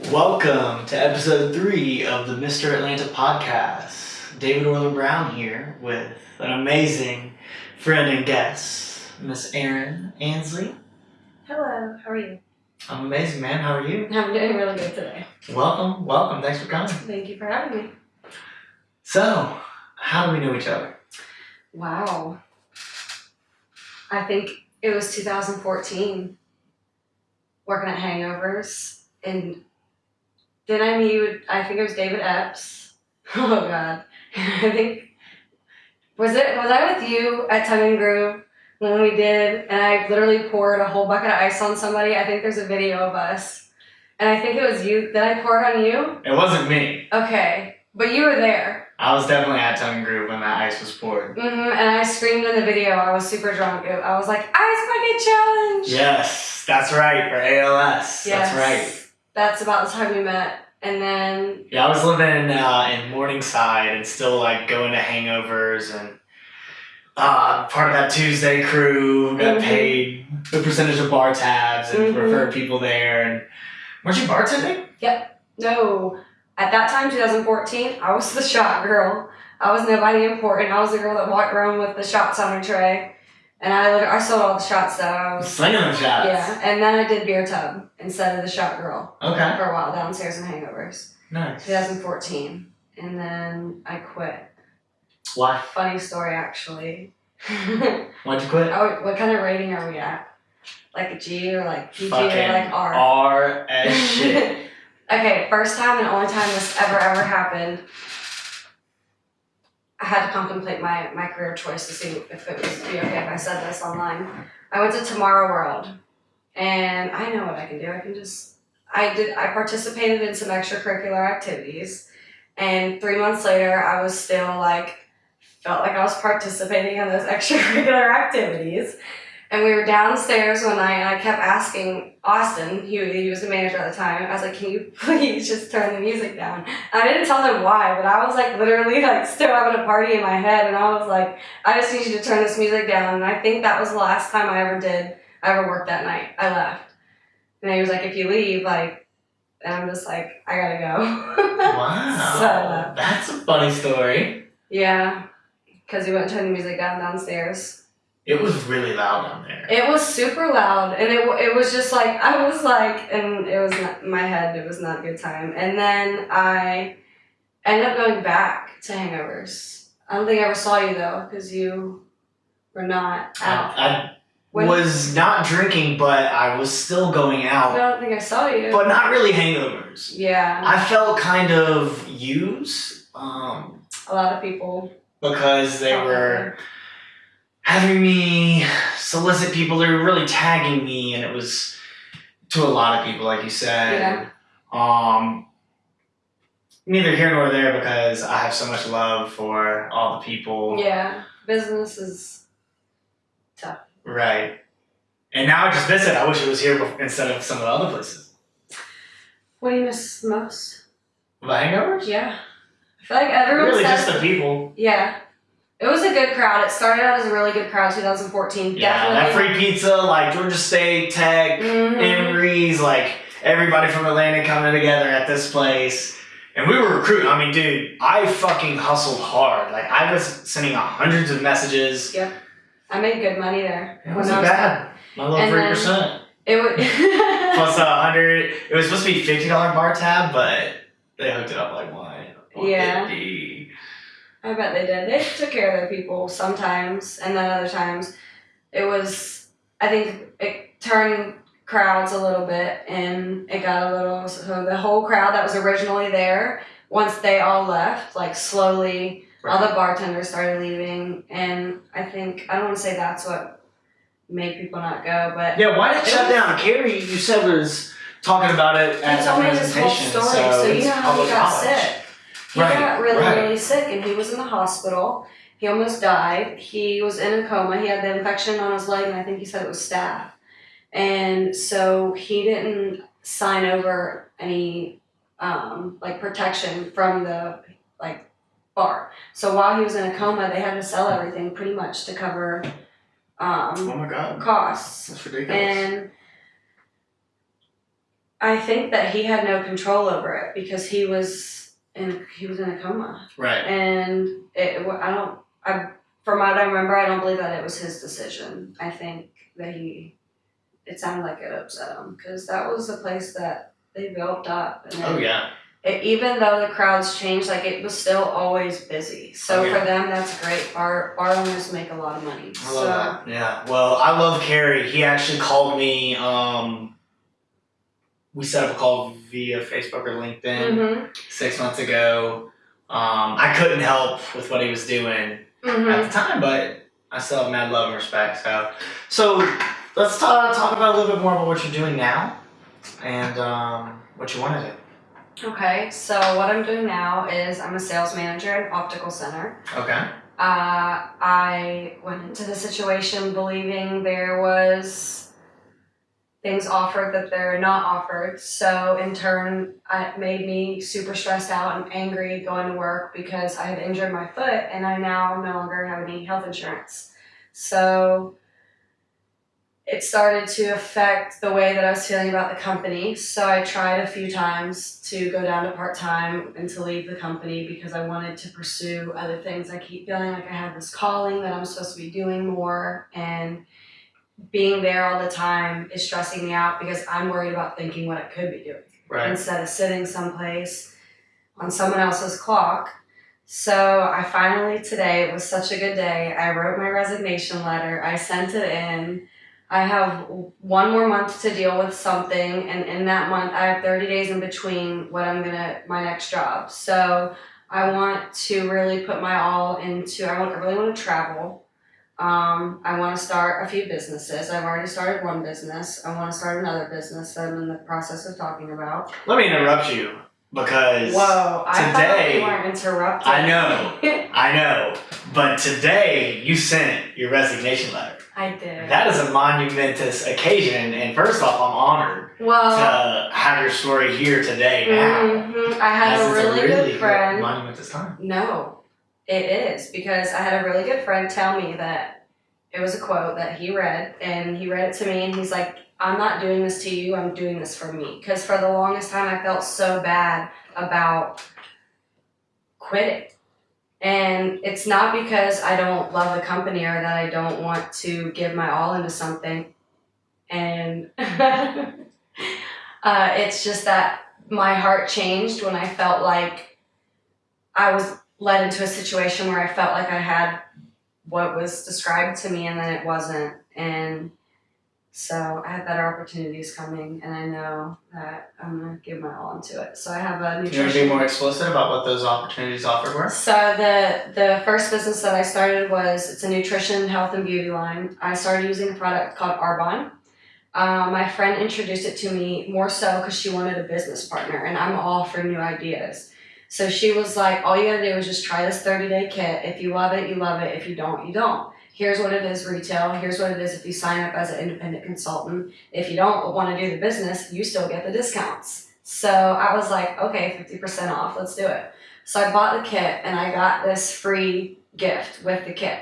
Welcome to episode three of the Mr. Atlanta podcast. David Orland Brown here with an amazing friend and guest, Miss Erin Ansley. Hello, how are you? I'm amazing, man. How are you? I'm doing really good today. Welcome, welcome. Thanks for coming. Thank you for having me. So, how do we know each other? Wow. I think it was 2014, working at Hangovers, and then I meet. I think it was David Epps. Oh God, I think was it was I with you at Tongue and Groove when we did, and I literally poured a whole bucket of ice on somebody. I think there's a video of us, and I think it was you. Did I pour it on you? It wasn't me. Okay, but you were there. I was definitely at Tongue and Groove when that ice was poured. Mm -hmm. and I screamed in the video. I was super drunk. I was like, "Ice bucket challenge!" Yes, that's right, for ALS. Yes. That's right. That's about the time we met, and then Yeah, I was living uh, in Morningside and still like going to hangovers and uh, part of that Tuesday crew got Mhm. paid the percentage of bar tabs and Mhm. referred people there. And weren't you bartending? Yep. No, at that time, 2014, I was the shot girl. I was nobody important. I was the girl that walked around with the shots on her tray, and I I sold all the shots though. I was, Slinging them shots. yeah, and then I did beer tub instead of the shot girl Okay. for a while downstairs in Hangovers, Nice. 2014, and then I quit. Why? Funny story, actually. Why'd you quit? Oh, what kind of rating are we at? Like a G or like PG Fucking or like R? R as shit. okay, first time and only time this ever ever happened. I had to contemplate my, my career choice to see if it was be okay if I said this online. I went to Tomorrow World, and I know what I can do. I can just I did I participated in some extracurricular activities, and three months later I was still like felt like I was participating in those extracurricular activities. And we were downstairs one night, and I kept asking Austin, he, he was the manager at the time, I was like, can you please just turn the music down? And I didn't tell them why, but I was like literally like still having a party in my head, and I was like, I just need you to turn this music down. And I think that was the last time I ever did, I ever worked that night. I left. And he was like, if you leave, like, and I'm just like, I gotta go. Wow. So- That's a funny story. yeah, because he wouldn't turn the music down downstairs. It was really loud down there. It was super loud, and it, it was just like I was like, and it was not my head. It was not a good time. And then I ended up going back to Hangovers. I don't think I ever saw you though, because you were not out. I, I When- was not drinking, but I was still going out. I don't think I saw you. But not really hangovers. yeah, I felt kind of used um, a lot of people. because they were having me solicit people. They were really tagging me, and it was to a lot of people, like you said. Yeah. Um, neither here nor there because I have so much love for all the people. Yeah, business is tough. Right. And now I just miss it. I wish it was here instead of some of the other places. What do you miss most? The hangovers? Yeah, I feel like everyone Really, says just the people. yeah. It was a good crowd. It started out as a really good crowd. 2014. Yeah, that Definitely. free pizza, like Georgia State, Tech, Mhm. Emory's, like everybody from Atlanta coming together at this place. And we were recruiting. I mean, dude, I fucking hustled hard. Like, I was sending out hundreds of messages. Yep. I made good money there. It wasn't was- bad. My little 3%. It would. Plus a hundred. It was supposed to be $50 bar tab, but they hooked it up like one. Yeah. 150. I bet they did. They took care of their people sometimes, and then other times, it was. I think it turned crowds a little bit, and it got a little. So the whole crowd that was originally there, once they all left, like slowly, all the bartenders started leaving, and I think I don't want to say that's what made people not go, but Yeah, why did it shut was- down? Carrie, you said was talking about it at he the told me his whole story. so, So, you know how he got knowledge. sick. He Right, got really, right. really sick, and he was in the hospital. He almost died. He was in a coma. He had the infection on his leg, and I think he said it was staph. And so he didn't sign over any um, like protection from the like bar. So while he was in a coma, they had to sell everything pretty much to cover um, Oh my god, costs. that's ridiculous. And I think that he had no control over it because he was in he was in a coma, Right. and it. I don't. I from what I remember, I don't believe that it was his decision. I think that he. It sounded like it upset him because that was the place that they built up, and Oh it- yeah. it, even though the crowds changed, like it was still always busy. So Oh, yeah. for them, that's great. Our our owners make a lot of money. I love so, that. Yeah. Well, I love Carrie. He actually called me. Um, we set up a call via Facebook or LinkedIn Mhm, six months ago. Um, I couldn't help with what he was doing mhm. at the time, but I still have mad love and respect. So, so let's talk talk about a little bit more about what you're doing now, and um, what you want to do. Okay, so what I'm doing now is I'm a sales manager at optical center. Okay. Uh, I went into the situation believing there was things offered that they're not offered. So in turn, it made me super stressed out and angry going to work because I had injured my foot and I now no longer have any health insurance. So it started to affect the way that I was feeling about the company. So I tried a few times to go down to part time and to leave the company because I wanted to pursue other things. I keep feeling like I have this calling that I'm supposed to be doing more, and being there all the time is stressing me out because I'm worried about thinking what I could be doing Right. instead of sitting someplace on someone else's clock. So I finally today it was such a good day. I wrote my resignation letter. I sent it in. I have one more month to deal with something, and in that month, I have 30 days in between what I'm gonna my next job. So I want to really put my all into. I want. I really want to travel. Um, I want to start a few businesses. I've already started one business. I want to start another business that I'm in the process of talking about. Let me interrupt you because Whoa! I today- we weren't interrupted. I know. I know, but today you sent your resignation letter. I did. That is a monumentous occasion, and first off, I'm honored well, to have your story here today now. mhm, I had a it's really, good friend. monumentous time. No, it is because I had a really good friend tell me that it was a quote that he read, and he read it to me, and he's like, "I'm not doing this to you. I'm doing this for me." Because for the longest time, I felt so bad about quitting. And it's not because I don't love the company or that I don't want to give my all into something. And uh, it's just that my heart changed when I felt like I was led into a situation where I felt like I had what was described to me and then it wasn't. And so I have better opportunities coming and I know that I'm gonna give my all into it. So I have a Do you want to be more explicit about what those opportunities offered were? so the the first business that I started was it's a nutrition, health, and beauty line. I started using a product called Arbonne. Uh, my friend introduced it to me more so because she wanted a business partner, and I'm all for new ideas. So she was like, "All you gotta do is just try this 30 day kit. If you love it, you love it. If you don't, you don't. Here's what it is retail. Here's what it is if you sign up as an independent consultant. If you don't want to do the business, you still get the discounts." So I was like, "Okay, 50% off. Let's do it." So I bought the kit and I got this free gift with the kit.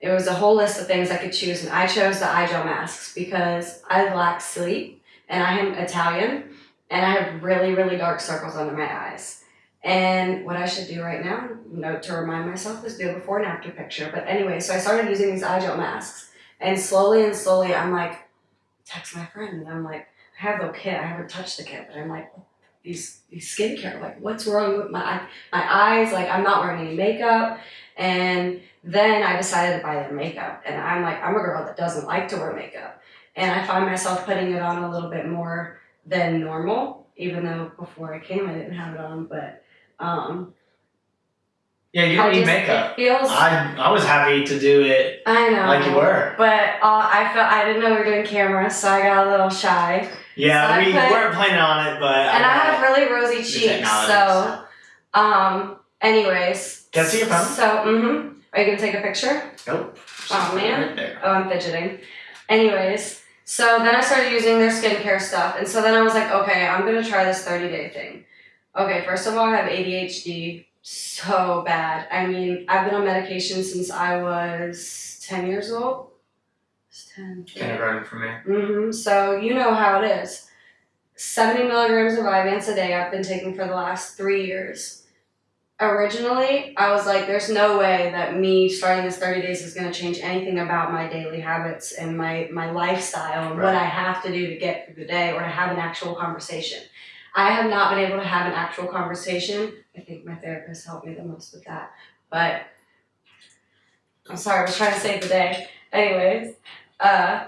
It was a whole list of things I could choose, and I chose the eye gel masks because I lack sleep and I am Italian and I have really, really dark circles under my eyes. And what I should do right now, note to remind myself, is do a before and after picture. But anyway, so I started using these eye gel masks, and slowly and slowly, I'm like, text my friend, and I'm like, I have the kit, I haven't touched the kit, but I'm like, these these skincare, like, what's wrong with my my eyes? Like, I'm not wearing any makeup, and then I decided to buy the makeup, and I'm like, I'm a girl that doesn't like to wear makeup, and I find myself putting it on a little bit more than normal, even though before I came I didn't have it on, but um, Yeah, you I don't need just- makeup. Feels. I, I I was happy to do it I know. like you were. But uh, I felt I didn't know we were doing camera, so I got a little shy. Yeah, So we put- weren't planning on it, but and I have really rosy cheeks, so um. Anyways. Can I see your phone? So mm-hmm. Are you gonna take a picture? Nope. Oh, man. Right. Oh, I'm fidgeting. Anyways, so then I started using their skincare stuff, and so then I was like, okay, I'm gonna try this 30 day thing. Okay, first of all, I have ADHD so bad. I mean, I've been on medication since I was 10 years old. It's 10. Kindergarten for me. Mm-hmm. So you know how it is. 70 milligrams of Vyvanse a day I've been taking for the last three years. Originally, I was like, there's no way that me starting this 30 days is going to change anything about my daily habits and my, my lifestyle and what I have to do to get through the day or to have an actual conversation. I have not been able to have an actual conversation. I think my therapist helped me the most with that. But I'm sorry, I was trying to save the day. Anyways, uh,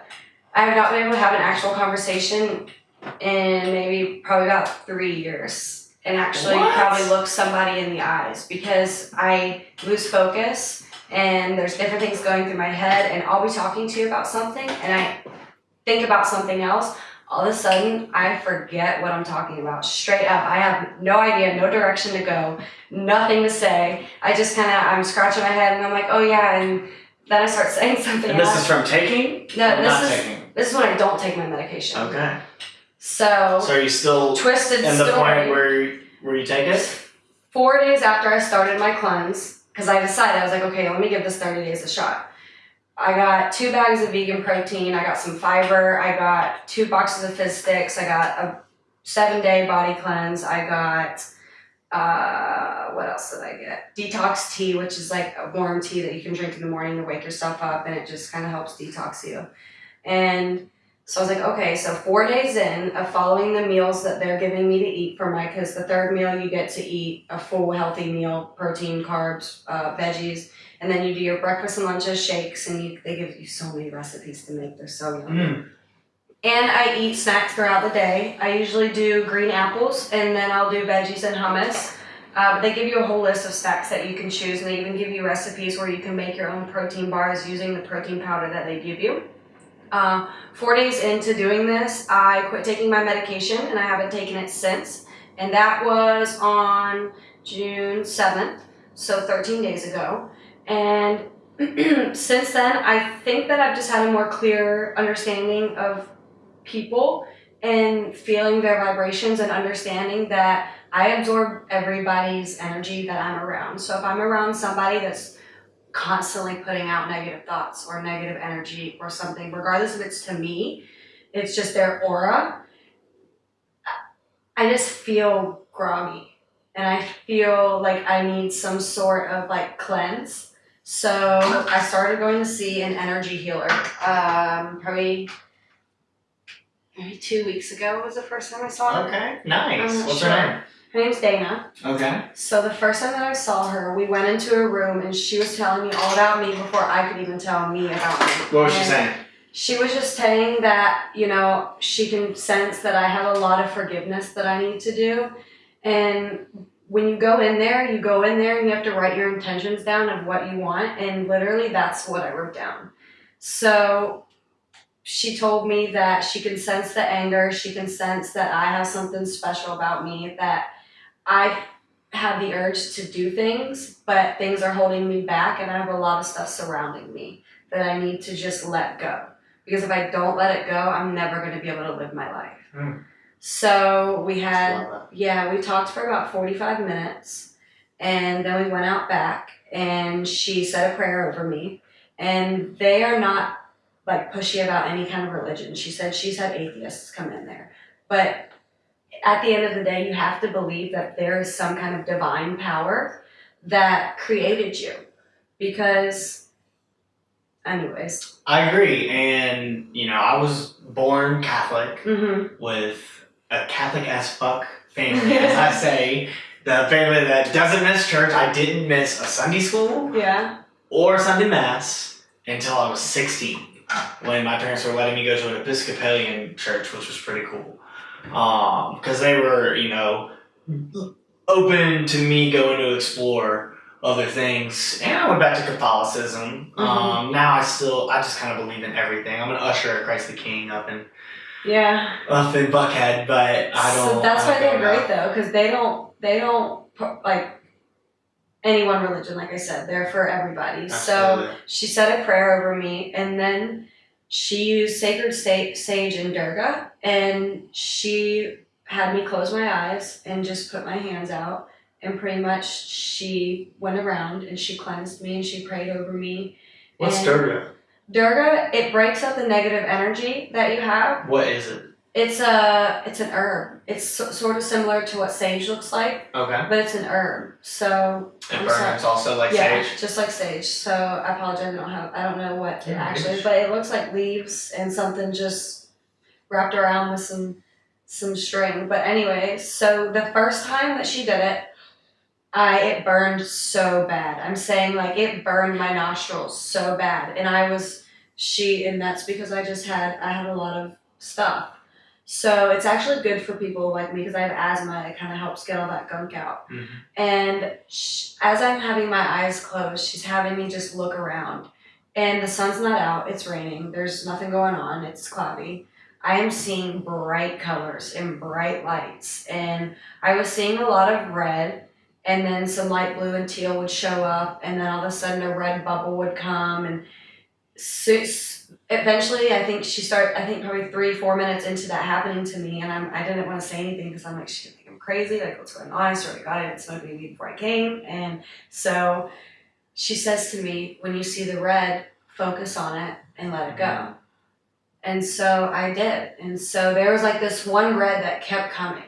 I have not been able to have an actual conversation in maybe probably about three years. And actually What? probably look somebody in the eyes because I lose focus and there's different things going through my head and I'll be talking to you about something and I think about something else. All of a sudden I forget what I'm talking about. Straight up. I have no idea, no direction to go, nothing to say. I just kinda I'm scratching my head and I'm like, oh yeah, and then I start saying something And this else. is from taking? No, this not is- taking. This is when I don't take my medication. Okay. So, So are you still twisted in the point where where you take it? Four days after I started my cleanse, because I decided I was like, okay, let me give this thirty days a shot. I got two bags of vegan protein. I got some fiber. I got two boxes of fizz sticks. I got a seven day body cleanse. I got uh, what else did I get? Detox tea, which is like a warm tea that you can drink in the morning to wake yourself up, and it just kind of helps detox you. And so I was like, okay, so four days in of following the meals that they're giving me to eat for my, because the third meal you get to eat a full healthy meal, protein, carbs, uh, veggies, and then you do your breakfast and lunch lunches, shakes, and you, they give you so many recipes to make. They're so yummy. Mm. And I eat snacks throughout the day. I usually do green apples and then I'll do veggies and hummus. Uh, but they give you a whole list of snacks that you can choose, and they even give you recipes where you can make your own protein bars using the protein powder that they give you. Uh, four days into doing this, I quit taking my medication and I haven't taken it since. And that was on June 7th, so 13 days ago. And since then, I think that I've just had a more clear understanding of people and feeling their vibrations and understanding that I absorb everybody's energy that I'm around. So if I'm around somebody that's constantly putting out negative thoughts or negative energy or something, regardless if it's to me, it's just their aura, I just feel groggy and I feel like I need some sort of like cleanse. So I started going to see an energy healer. Um, probably maybe two weeks ago was the first time I saw her. Okay. Nice. What's sure. her name? Her name's Dana. Okay. So the first time that I saw her, we went into a room and she was telling me all about me before I could even tell me about me. What was she saying? She was just saying that, you know, she can sense that I have a lot of forgiveness that I need to do. And when you go in there, you go in there and you have to write your intentions down of what you want. And literally, that's what I wrote down. So she told me that she can sense the anger, she can sense that I have something special about me, that I have the urge to do things, but things are holding me back, and I have a lot of stuff surrounding me that I need to just let go. Because if I don't let it go, I'm never going to be able to live my life. Mm. So we had yeah, we talked for about 45 minutes and then we went out back and she said a prayer over me. And they are not like pushy about any kind of religion. She said she's had atheists come in there. But at the end of the day, you have to believe that there is some kind of divine power that created you. Because, anyways, I agree. And, you know, I was born Catholic mm-hmm. with a Catholic as fuck family, as I say. The family that doesn't miss church. I didn't miss a Sunday school yeah, or Sunday Mass until I was 16 when my parents were letting me go to an Episcopalian church, which was pretty cool. Because they were, you know, open to me going to explore other things. And I went back to Catholicism. Mhm. Um, now I still, I just kind of believe in everything. I'm an usher at Christ the King up in, yeah. up in Buckhead, but I don't. So that's I why they're great though, because they don't they don't like any one religion. Like I said, they're for everybody. So Absolutely. she said a prayer over me, and then she used sacred sa- sage and durga, and she had me close my eyes and just put my hands out, and pretty much she went around and she cleansed me and she prayed over me. What's and Durga? Durga, it breaks up the negative energy that you have What is it? It's a it's an herb. It's so, sort of similar to what sage looks like, Okay. but it's an herb. So And I'm sorry. burns also like yeah, sage. just like sage. So I apologize. I don't have. I don't know what it Yeah, actually, sage. but it looks like leaves and something just wrapped around with some some string. But anyway, so the first time that she did it, I it burned so bad. I'm saying like it burned my nostrils so bad, and I was she, and that's because I just had I had a lot of stuff. So it's actually good for people like me because I have asthma. It kind of helps get all that gunk out. Mhm. And sh- as I'm having my eyes closed, she's having me just look around. And the sun's not out, it's raining, there's nothing going on, it's cloudy. I am seeing bright colors and bright lights. And I was seeing a lot of red, and then some light blue and teal would show up, and then all of a sudden a red bubble would come. And so, eventually, I think she started, I think probably three, four minutes into that happening to me, and I'm, I didn't want to say anything because I'm like, she think I'm crazy, like what's going on? I swear to God, I didn't smoke weed before I came. And so she says to me, when you see the red, focus on it and let it go. And so I did. And so there was like this one red that kept coming.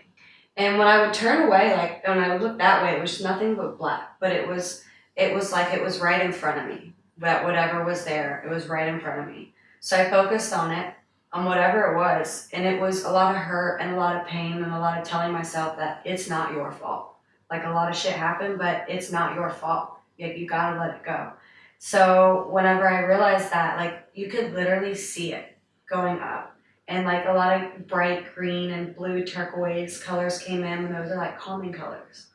And when I would turn away, like when I would look that way, it was nothing but black. But it was it was like it was right in front of me. That whatever was there, it was right in front of me. So I focused on it, on whatever it was, and it was a lot of hurt and a lot of pain and a lot of telling myself that it's not your fault. Like a lot of shit happened, but it's not your fault. Like you gotta let it go. So whenever I realized that, like you could literally see it going up. And like a lot of bright green and blue turquoise colors came in, and those are like calming colors.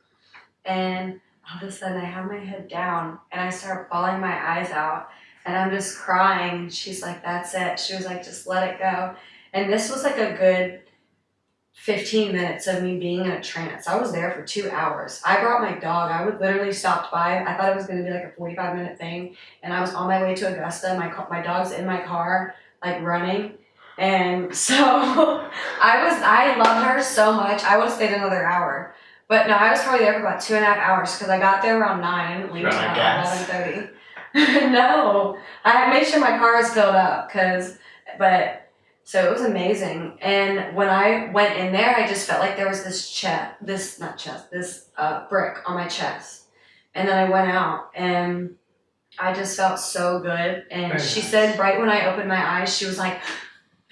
And all of a sudden, I have my head down and I start bawling my eyes out, and I'm just crying. She's like, "That's it." She was like, "Just let it go." And this was like a good 15 minutes of me being in a trance. I was there for two hours. I brought my dog. I would literally stopped by. I thought it was going to be like a 45 minute thing, and I was on my way to Augusta. My my dog's in my car, like running. And so I was, I love her so much. I would have stayed another hour. But no, I was probably there for about two and a half hours because I got there around nine. I didn't leave Run until out of gas? eleven thirty. no, I made sure my car was filled up because, but so it was amazing. And when I went in there, I just felt like there was this chest, this not chest, this uh, brick on my chest. And then I went out and I just felt so good. And Very she nice. said right when I opened my eyes, she was like,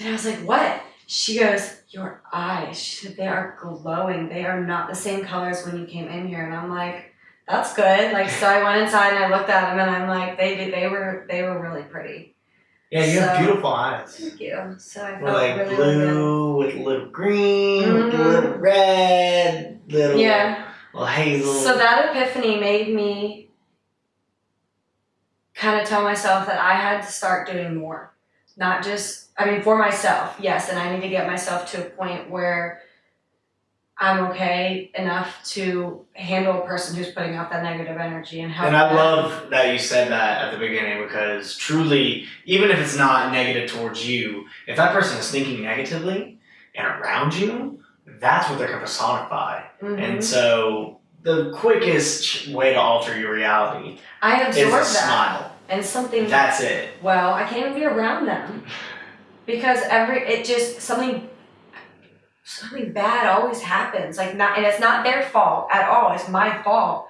and I was like, what? She goes, your eyes. She said they are glowing. They are not the same colors when you came in here. And I'm like, that's good. Like so, I went inside and I looked at them, and I'm like, they did. They were they were really pretty. Yeah, you have beautiful eyes. Thank you. So I We're felt like really, blue with a little green, with a little red, little Yeah. little hazel. So that epiphany made me kind of tell myself that I had to start doing more. Not just, I mean, for myself, yes, and I need to get myself to a point where I'm okay enough to handle a person who's putting out that negative energy and help. And I them. love that you said that at the beginning because truly, even if it's not negative towards you, if that person is thinking negatively and around you, that's what they're going to personify. Mhm. And so, the quickest way to alter your reality I is a that. smile. And something That's it. Well, I can't even be around them because every it just something something bad always happens. Like not, and it's not their fault at all. It's my fault.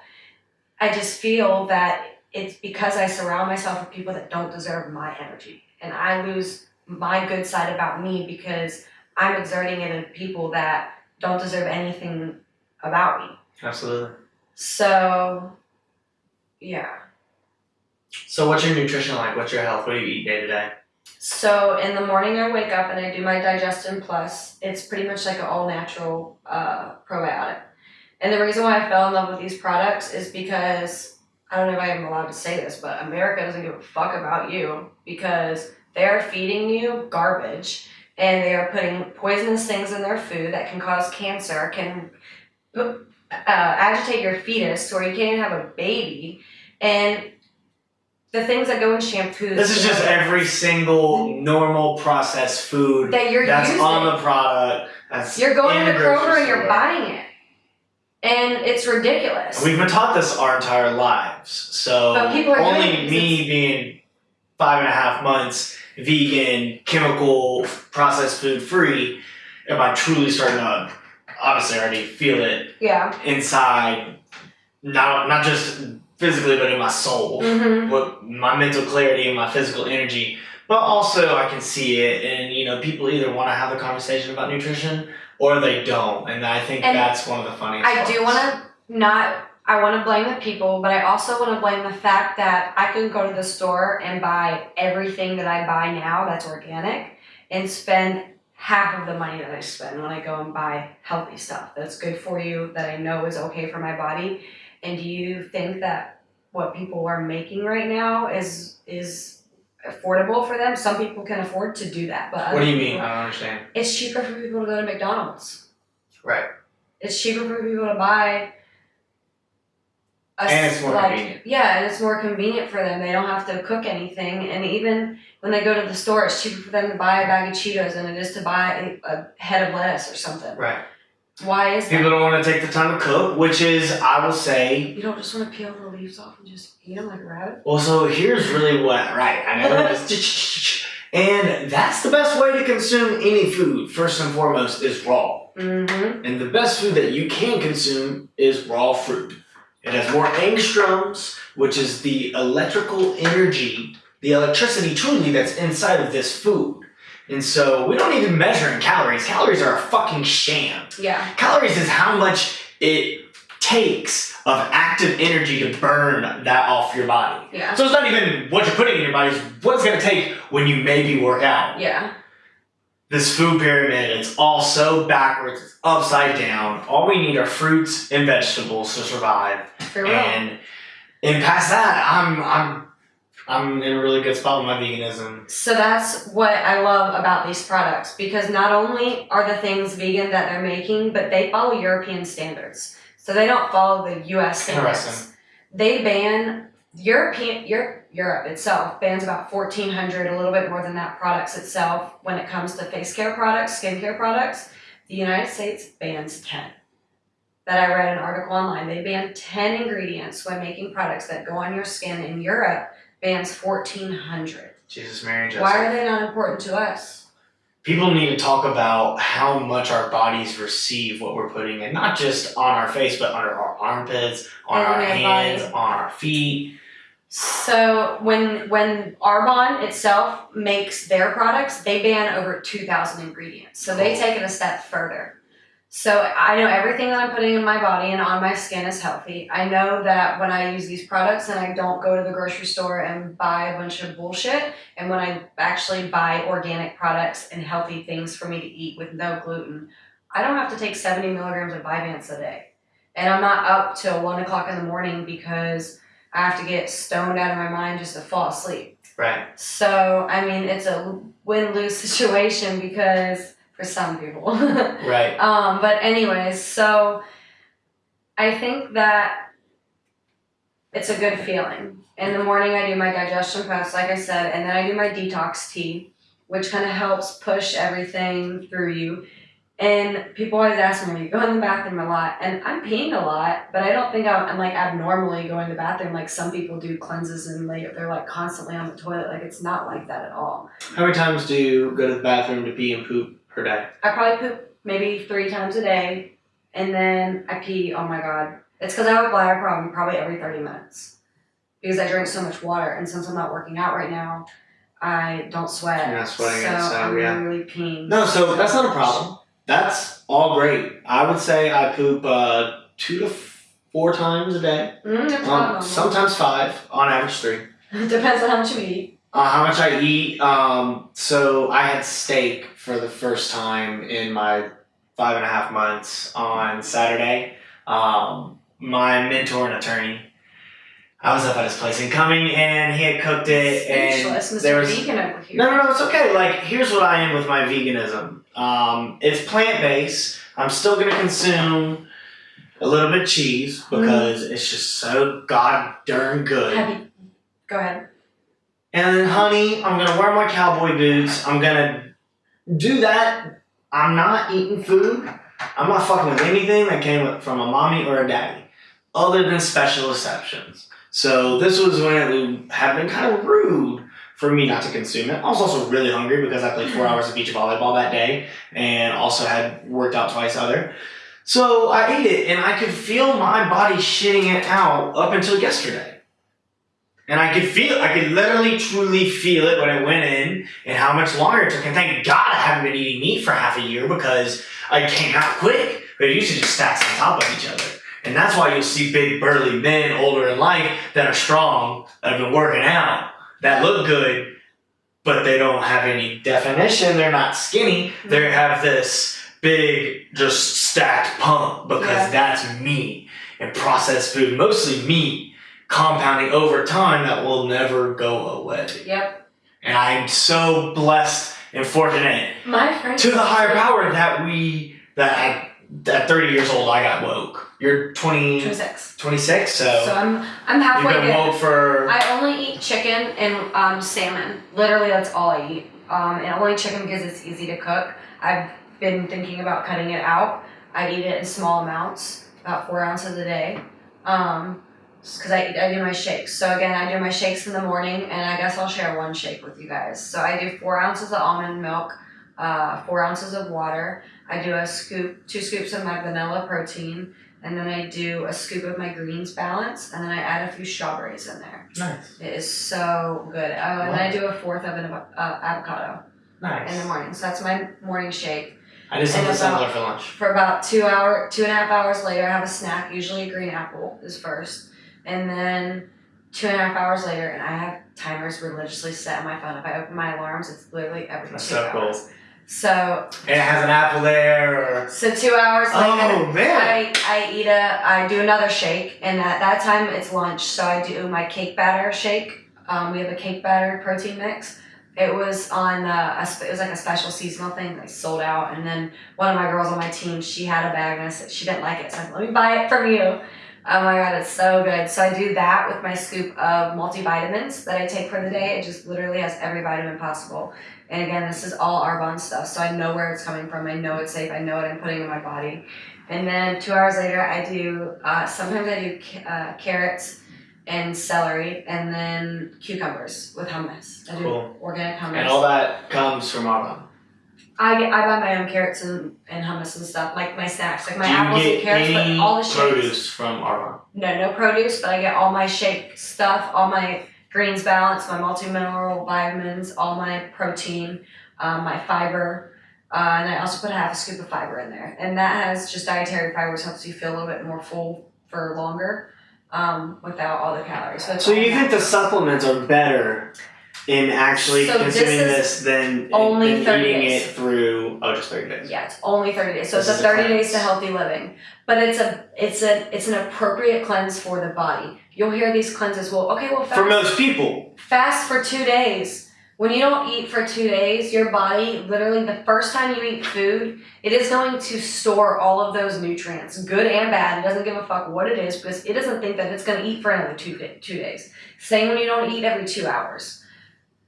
I just feel that it's because I surround myself with people that don't deserve my energy, and I lose my good side about me because I'm exerting it in people that don't deserve anything about me. Absolutely. So, yeah. So, what's your nutrition like? What's your health? What do you eat day to day? So in the morning, I wake up and I do my Digestion Plus. It's pretty much like an all natural uh, probiotic. And the reason why I fell in love with these products is because I don't know if I am allowed to say this, but America doesn't give a fuck about you because they are feeding you garbage and they are putting poisonous things in their food that can cause cancer, can uh, agitate your fetus to where you can't even have a baby. And the things that go in shampoos. This is just every single normal processed food that you're that's using. on the product. That's You're going in to the Kroger and you're buying it. And it's ridiculous. We've been taught this our entire lives. So people are only me being five and a half months vegan, chemical, processed food free, am I truly starting to obviously I already feel it Yeah. inside, not not just physically but in my soul, Mm-hmm. what my mental clarity and my physical energy. But also I can see it, and you know people either want to have a conversation about nutrition or they don't, and I think And that's one of the funniest. I do want to not. I want to blame the people, but I also want to blame the fact that I can go to the store and buy everything that I buy now that's organic and spend half of the money that I spend when I go and buy healthy stuff that's good for you, that I know is okay for my body. And do you think that what people are making right now is is affordable for them? Some people can afford to do that, but What do you mean? people- I don't understand. It's cheaper for people to go to McDonald's. Right. It's cheaper for people to buy. A, And it's more like, convenient. Yeah, and it's more convenient for them. They don't have to cook anything, and even when they go to the store, it's cheaper for them to buy a bag of Cheetos than it is to buy a, a head of lettuce or something. Right. Why is People that? don't want to take the time to cook, which is, I will say, You don't just want to peel the leaves off and just eat them like a rabbit. well, so here's really what, right, I know, and that's the best way to consume any food, first and foremost, is raw. Mm-hmm. And the best food that you can consume is raw fruit. It has more angstroms, which is the electrical energy, the electricity truly that's inside of this food. And so we don't even measure in calories. Calories are a fucking sham. Yeah. Calories is how much it takes of active energy to burn that off your body. Yeah. So it's not even what you're putting in your body, it's what it's gonna take when you maybe work out. Yeah. This food pyramid, it's all so backwards, it's upside down. All we need are fruits and vegetables to survive. For real. And and past that, I'm I'm I'm in a really good spot with my veganism. So that's what I love about these products because not only are the things vegan that they're making, but they follow European standards. So they don't follow the US standards. They ban European Europe, Europe itself bans about 1400 a little bit more than that products itself when it comes to face care products, skincare products. The United States bans 10. That I read an article online. They ban 10 ingredients when making products that go on your skin in Europe bans 1400. Jesus, Mary, and Joseph. Why are they not important to us? people need to talk about how much our bodies receive what we're putting in, not just on our face, but under our armpits, on And our hands, body. on our feet. So when when Arbonne itself makes their products, they ban over two thousand ingredients. So they take it a step further. So I know everything that I'm putting in my body and on my skin is healthy. I know that when I use these products and I don't go to the grocery store and buy a bunch of bullshit, and when I actually buy organic products and healthy things for me to eat with no gluten, I don't have to take 70 milligrams of Vyvanse a day. And I'm not up till one o'clock in the morning because I have to get stoned out of my mind just to fall asleep. Right. So, I mean, it's a win lose situation because for some people. Right. um, but, anyways, so I think that it's a good feeling. In the morning, I do my digestion fast, like I said, and then I do my detox tea, which kind of helps push everything through you. And people always ask me, "Are you going to the bathroom a lot?" And I'm peeing a lot, but I don't think I'm, I'm like abnormally going to the bathroom like some people do cleanses and they they're like constantly on the toilet. Like it's not like that at all. How many times do you go to the bathroom to pee and poop per day? I probably poop maybe three times a day, and then I pee. Oh my god, it's because I have a bladder problem probably every thirty minutes because I drink so much water, and since I'm not working out right now, I don't sweat. You're not sweating so it, so, I'm yeah. really peeing. No, so that's not a problem. That's all great. I would say I poop uh, two to four times a day. Mm, that's Um, normal. sometimes five, on average three. Depends on how much you eat. Uh, how much I eat. Um, so I had steak for the first time in my five and a half months on Saturday. Um, my mentor and attorney. I was up at his place and coming, and he had cooked it, and Mr. there was Vegan over here. no, no, no, it's okay. Like, here's what I am with my veganism. Um, it's plant based. I'm still gonna consume a little bit of cheese because it's just so god darn good. You? Go ahead. And then honey, I'm gonna wear my cowboy boots. I'm gonna do that. I'm not eating food. I'm not fucking with anything that came from a mommy or a daddy, other than special exceptions. So this was when it had been kind of rude for me not to consume it. I was also really hungry because I played four hours of beach volleyball that day and also had worked out twice other. So I ate it and I could feel my body shitting it out up until yesterday. And I could feel, I could literally truly feel it when I went in and how much longer it took. And thank God I haven't been eating meat for half a year because I came out quick. But it usually just stacks on top of each other. And that's why you'll see big burly men older in life that are strong, that have been working out, that look good, but they don't have any definition. They're not skinny. They mm-hmm. have this big, just stacked pump because Yeah. that's meat and processed food, mostly meat, compounding over time that will never go away. Yep. And I'm so blessed and fortunate My friend. to the higher power that we, that I, at 30 years old, I got woke. You're 20, 26. 26, so, So I'm I'm halfway. you've been woke for. I only eat chicken and um, salmon. Literally, that's all I eat. Um, and only chicken because it's easy to cook. I've been thinking about cutting it out. I eat it in small amounts, about four ounces a day. Um, because I, I do my shakes. So again, I do my shakes in the morning, and I guess I'll share one shake with you guys. So I do four ounces of almond milk, uh, four ounces of water. I do a scoop, two scoops of my vanilla protein, and then I do a scoop of my greens balance, and then I add a few strawberries in there. nice. It is so good. Oh, and then I do a fourth of an uh, avocado Nice. in the morning. So that's my morning shake. I did something similar for lunch. For about two hour, two and a half hours later, I have a snack. Usually a green apple is first, and then two and a half hours later, and I have timers religiously set on my phone. If I open my alarms, it's literally every That's two so cool. hours. So, And it has an apple there, or. so two hours later, Oh, man. I, I eat a I do another shake and at that time it's lunch so I do my cake batter shake. Um, we have a cake batter protein mix. It was on uh, a it was like a special seasonal thing that sold out and then one of my girls on my team she had a bag and I said she didn't like it so I said let me buy it from you. Oh my god, it's so good. So I do that with my scoop of multivitamins that I take for the day. It just literally has every vitamin possible. And again, this is all Arbonne stuff, so I know where it's coming from. I know it's safe. I know what I'm putting in my body. And then two hours later, I do uh, sometimes I do uh, carrots and celery, and then cucumbers with hummus. I do Cool. organic hummus. And all that comes from Arbonne. I get, I buy my own carrots and, and hummus and stuff, like my snacks, like my Do apples get and carrots, but all the shakes. produce from Arbonne? No, no produce, but I get all my shake stuff, all my greens balance, my multi-mineral vitamins, all my protein, um, my fiber, uh, and I also put half a scoop of fiber in there. And that has just dietary fiber, which helps you feel a little bit more full for longer um, without all the calories. So all you think the supplements are better in actually So consuming is this than, only than 30 eating days. it through oh just thirty days? Yeah, it's only thirty days. So This it's a a thirty days to healthy living. But it's a it's a it's an appropriate cleanse for the body. You'll hear these cleanses, well, okay, well fast For most people. fast for two days. When you don't eat for two days, your body literally the first time you eat food, it is going to store all of those nutrients, good and bad. It doesn't give a fuck what it is because it doesn't think that it's going to eat for another two day, two days. Same when you don't eat every two hours.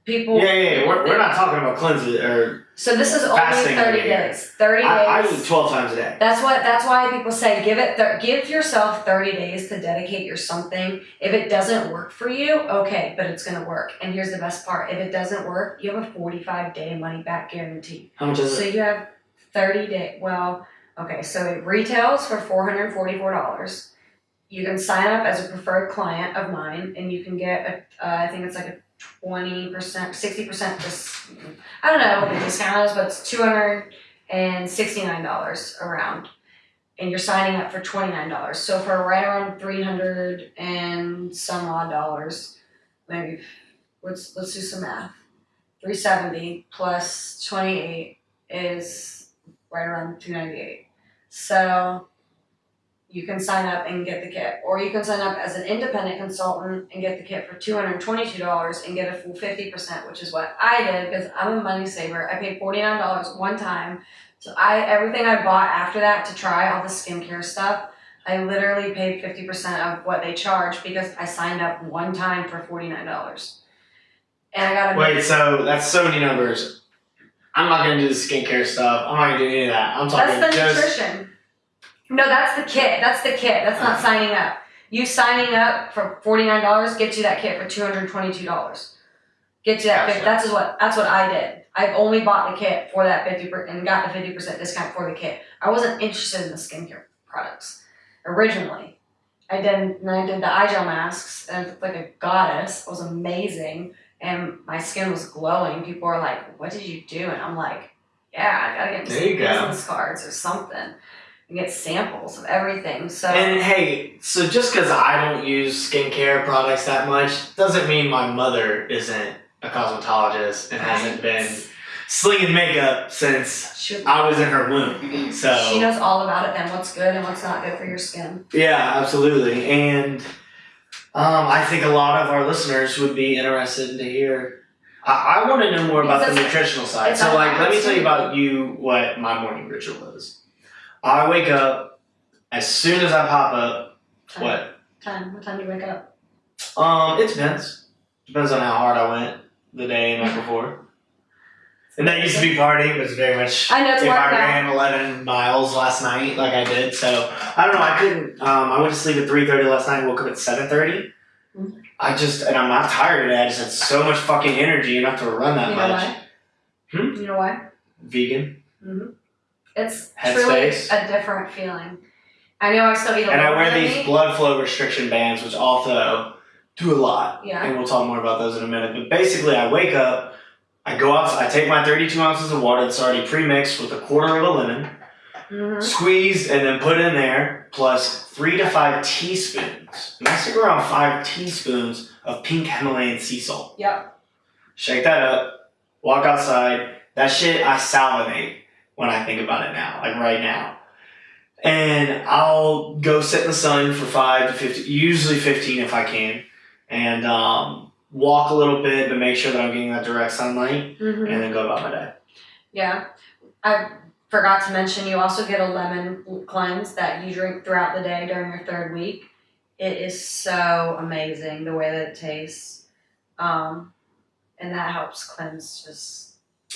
People. Yeah, yeah, yeah. We're, we're not talking about cleanses or So this is only thirty days. Thirty I, I days. eat twelve times a day. That's what. That's why people say give it. Th- give yourself thirty days to dedicate your something. If it doesn't work for you, okay, but it's gonna work. And here's the best part: if it doesn't work, you have a forty-five day money back guarantee. How much is So it? you have thirty day. Well, okay, so it retails for four hundred forty-four dollars. You can sign up as a preferred client of mine, and you can get a. Uh, I think it's like a twenty percent, sixty percent. Dis- I don't know what the discount is, but it's two hundred and sixty-nine dollars around, and you're signing up for twenty-nine dollars. So for right around three hundred and some odd dollars, maybe let's let's do some math. Three seventy plus twenty-eight is right around two ninety-eight. So you can sign up and get the kit, or you can sign up as an independent consultant and get the kit for two hundred twenty-two dollars and get a full fifty percent, which is what I did because I'm a money saver. I paid forty-nine dollars one time. So I everything I bought after that to try all the skincare stuff, I literally paid fifty percent of what they charge because I signed up one time for forty-nine dollars. And I got a Wait, so that's so many numbers. I'm not gonna do the skincare stuff. I'm not gonna do any of that. I'm talking That's the just nutrition. No, that's the kit. That's the kit. That's not signing up. You signing up for forty nine dollars gets you that kit for two hundred twenty two dollars. get you that. Gotcha. fif- That's what that's what I did. I've only bought the kit for that fifty per, and got the fifty percent discount for the kit. I wasn't interested in the skincare products originally. I did and I did the eye gel masks and I looked like a goddess. It was amazing, and my skin was glowing. People were like, "What did you do?" And I'm like, "Yeah, I gotta get me some business cards or something." And get samples of everything. So And hey, so just because I don't use skincare products that much doesn't mean my mother isn't a cosmetologist and hasn't been slinging makeup since I was in her womb. So she knows all about it and what's good and what's not good for your skin. Yeah, absolutely. And um, I think a lot of our listeners would be interested to hear. I, I want to know more about the nutritional side. So, like, let me tell you about you what my morning ritual is. I wake up as soon as I pop up. Time. What? Time. What time do you wake up? Um, it depends. Depends on how hard I went the day and night before. And that used to be partying, but it's very much. I know it's if I now. ran 11 miles last night, like I did, so I don't know. I couldn't. Um, I went to sleep at 3:30 last night. Woke up at 7:30. Mhm. I just and I'm not tired today. I just had so much fucking energy enough to run that You know much. why? Hmm? You know why? Vegan, It's Headspace. truly a different feeling. I know I still eat a and I wear these meat. blood flow restriction bands, which also do a lot. Yeah. and we'll talk more about those in a minute. But basically, I wake up, I go out, I take my 32 ounces of water that's already pre-mixed with a quarter of a lemon, hmm squeezed and then put in there, plus three to five teaspoons. And I stick around five teaspoons of pink Himalayan sea salt. Yep. Shake that up, walk outside. That shit, I salivate when I think about it now, like right now. And I'll go sit in the sun for five to 15, usually 15 if I can, and um, walk a little bit but make sure that I'm getting that direct sunlight, hmm and then go about my day. Yeah. I forgot to mention you also get a lemon cleanse that you drink throughout the day during your third week. It is so amazing the way that it tastes. Um, and that helps cleanse just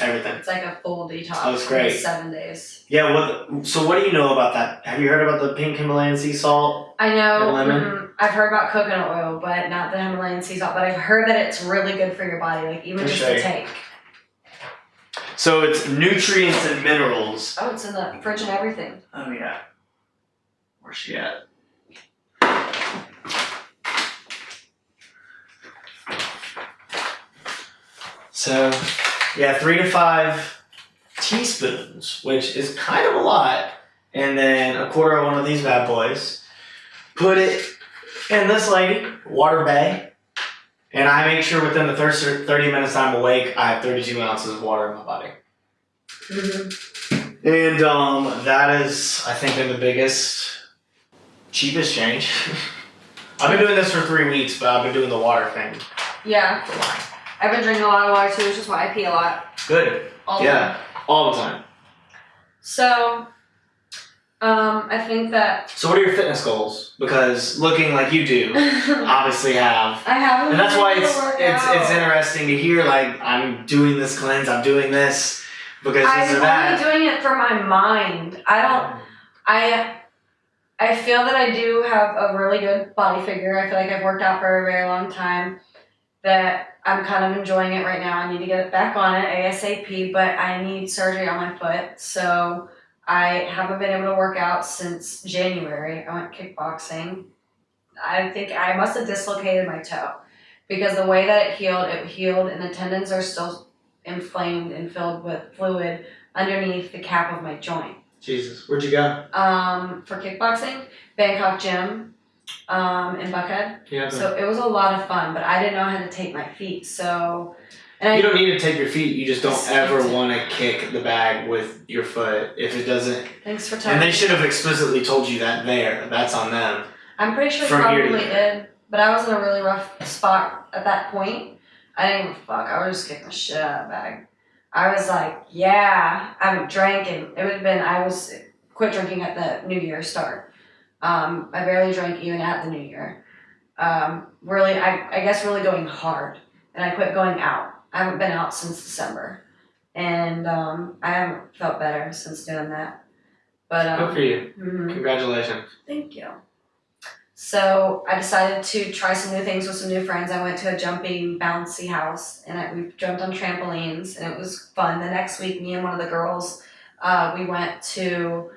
Everything. it's like a full detox Oh, it's great. seven days. Yeah. What? So what do you know about that? Have you heard about the pink Himalayan sea salt? I know lemon? mhm, I've heard about coconut oil, but not the Himalayan sea salt. But I've heard that it's really good for your body, like even just to take. So it's nutrients and minerals. Oh, it's in the fridge and everything. Oh yeah. Where's she at? So, yeah, three to five teaspoons, which is kind of a lot, and then a quarter of one of these bad boys. Put it in this lady, water bay, and I make sure within the first 30 minutes I'm awake, I have 32 ounces of water in my body. Mm-hmm. And um, that is, I think, been the biggest, cheapest change. I've been doing this for three weeks, but I've been doing the water thing Yeah, for a while. I've been drinking a lot of water too, which is why I pee a lot. Good. All Yeah. All the time. So, um, I think that So, what are your fitness goals? Because looking like you do, obviously have. I haven't. And that's why it's it's out. it's interesting to hear. Like I'm doing this cleanse, I'm doing this because I'm or that. only doing it for my mind. I don't. I. I feel that I do have a really good body figure. I feel like I've worked out for a very long time. That I'm kind of enjoying it right now. I need to get back on it ASAP, but I need surgery on my foot, so I haven't been able to work out since January. I went kickboxing. I think I must have dislocated my toe because the way that it healed, it healed, and the tendons are still inflamed and filled with fluid underneath the cap of my joint. Jesus, where'd you go? Um, for kickboxing, Bangkok Gym, um, in Buckhead. Yeah. So it was a lot of fun, but I didn't know how to take my feet. So, and I you don't need to take your feet. You just don't ever want to kick the bag with your foot if it doesn't. thanks for telling And they should have explicitly told you that there. That's on them. I'm pretty sure From probably did, but I was in a really rough spot at that point. I didn't give a fuck. I was just kicking the shit out of the bag. I was like, yeah, I haven't drank, and it would have been, I was quit drinking at the New Year start. Um, I barely drank even at the New Year. Um, really, I, I guess really going hard. And I quit going out. I haven't been out since December. And um, I haven't felt better since doing that. But um, Good for you. mhm. Congratulations. Thank you. So I decided to try some new things with some new friends. I went to a jumping bouncy house and I, we jumped on trampolines and it was fun. The next week, me and one of the girls, uh, we went to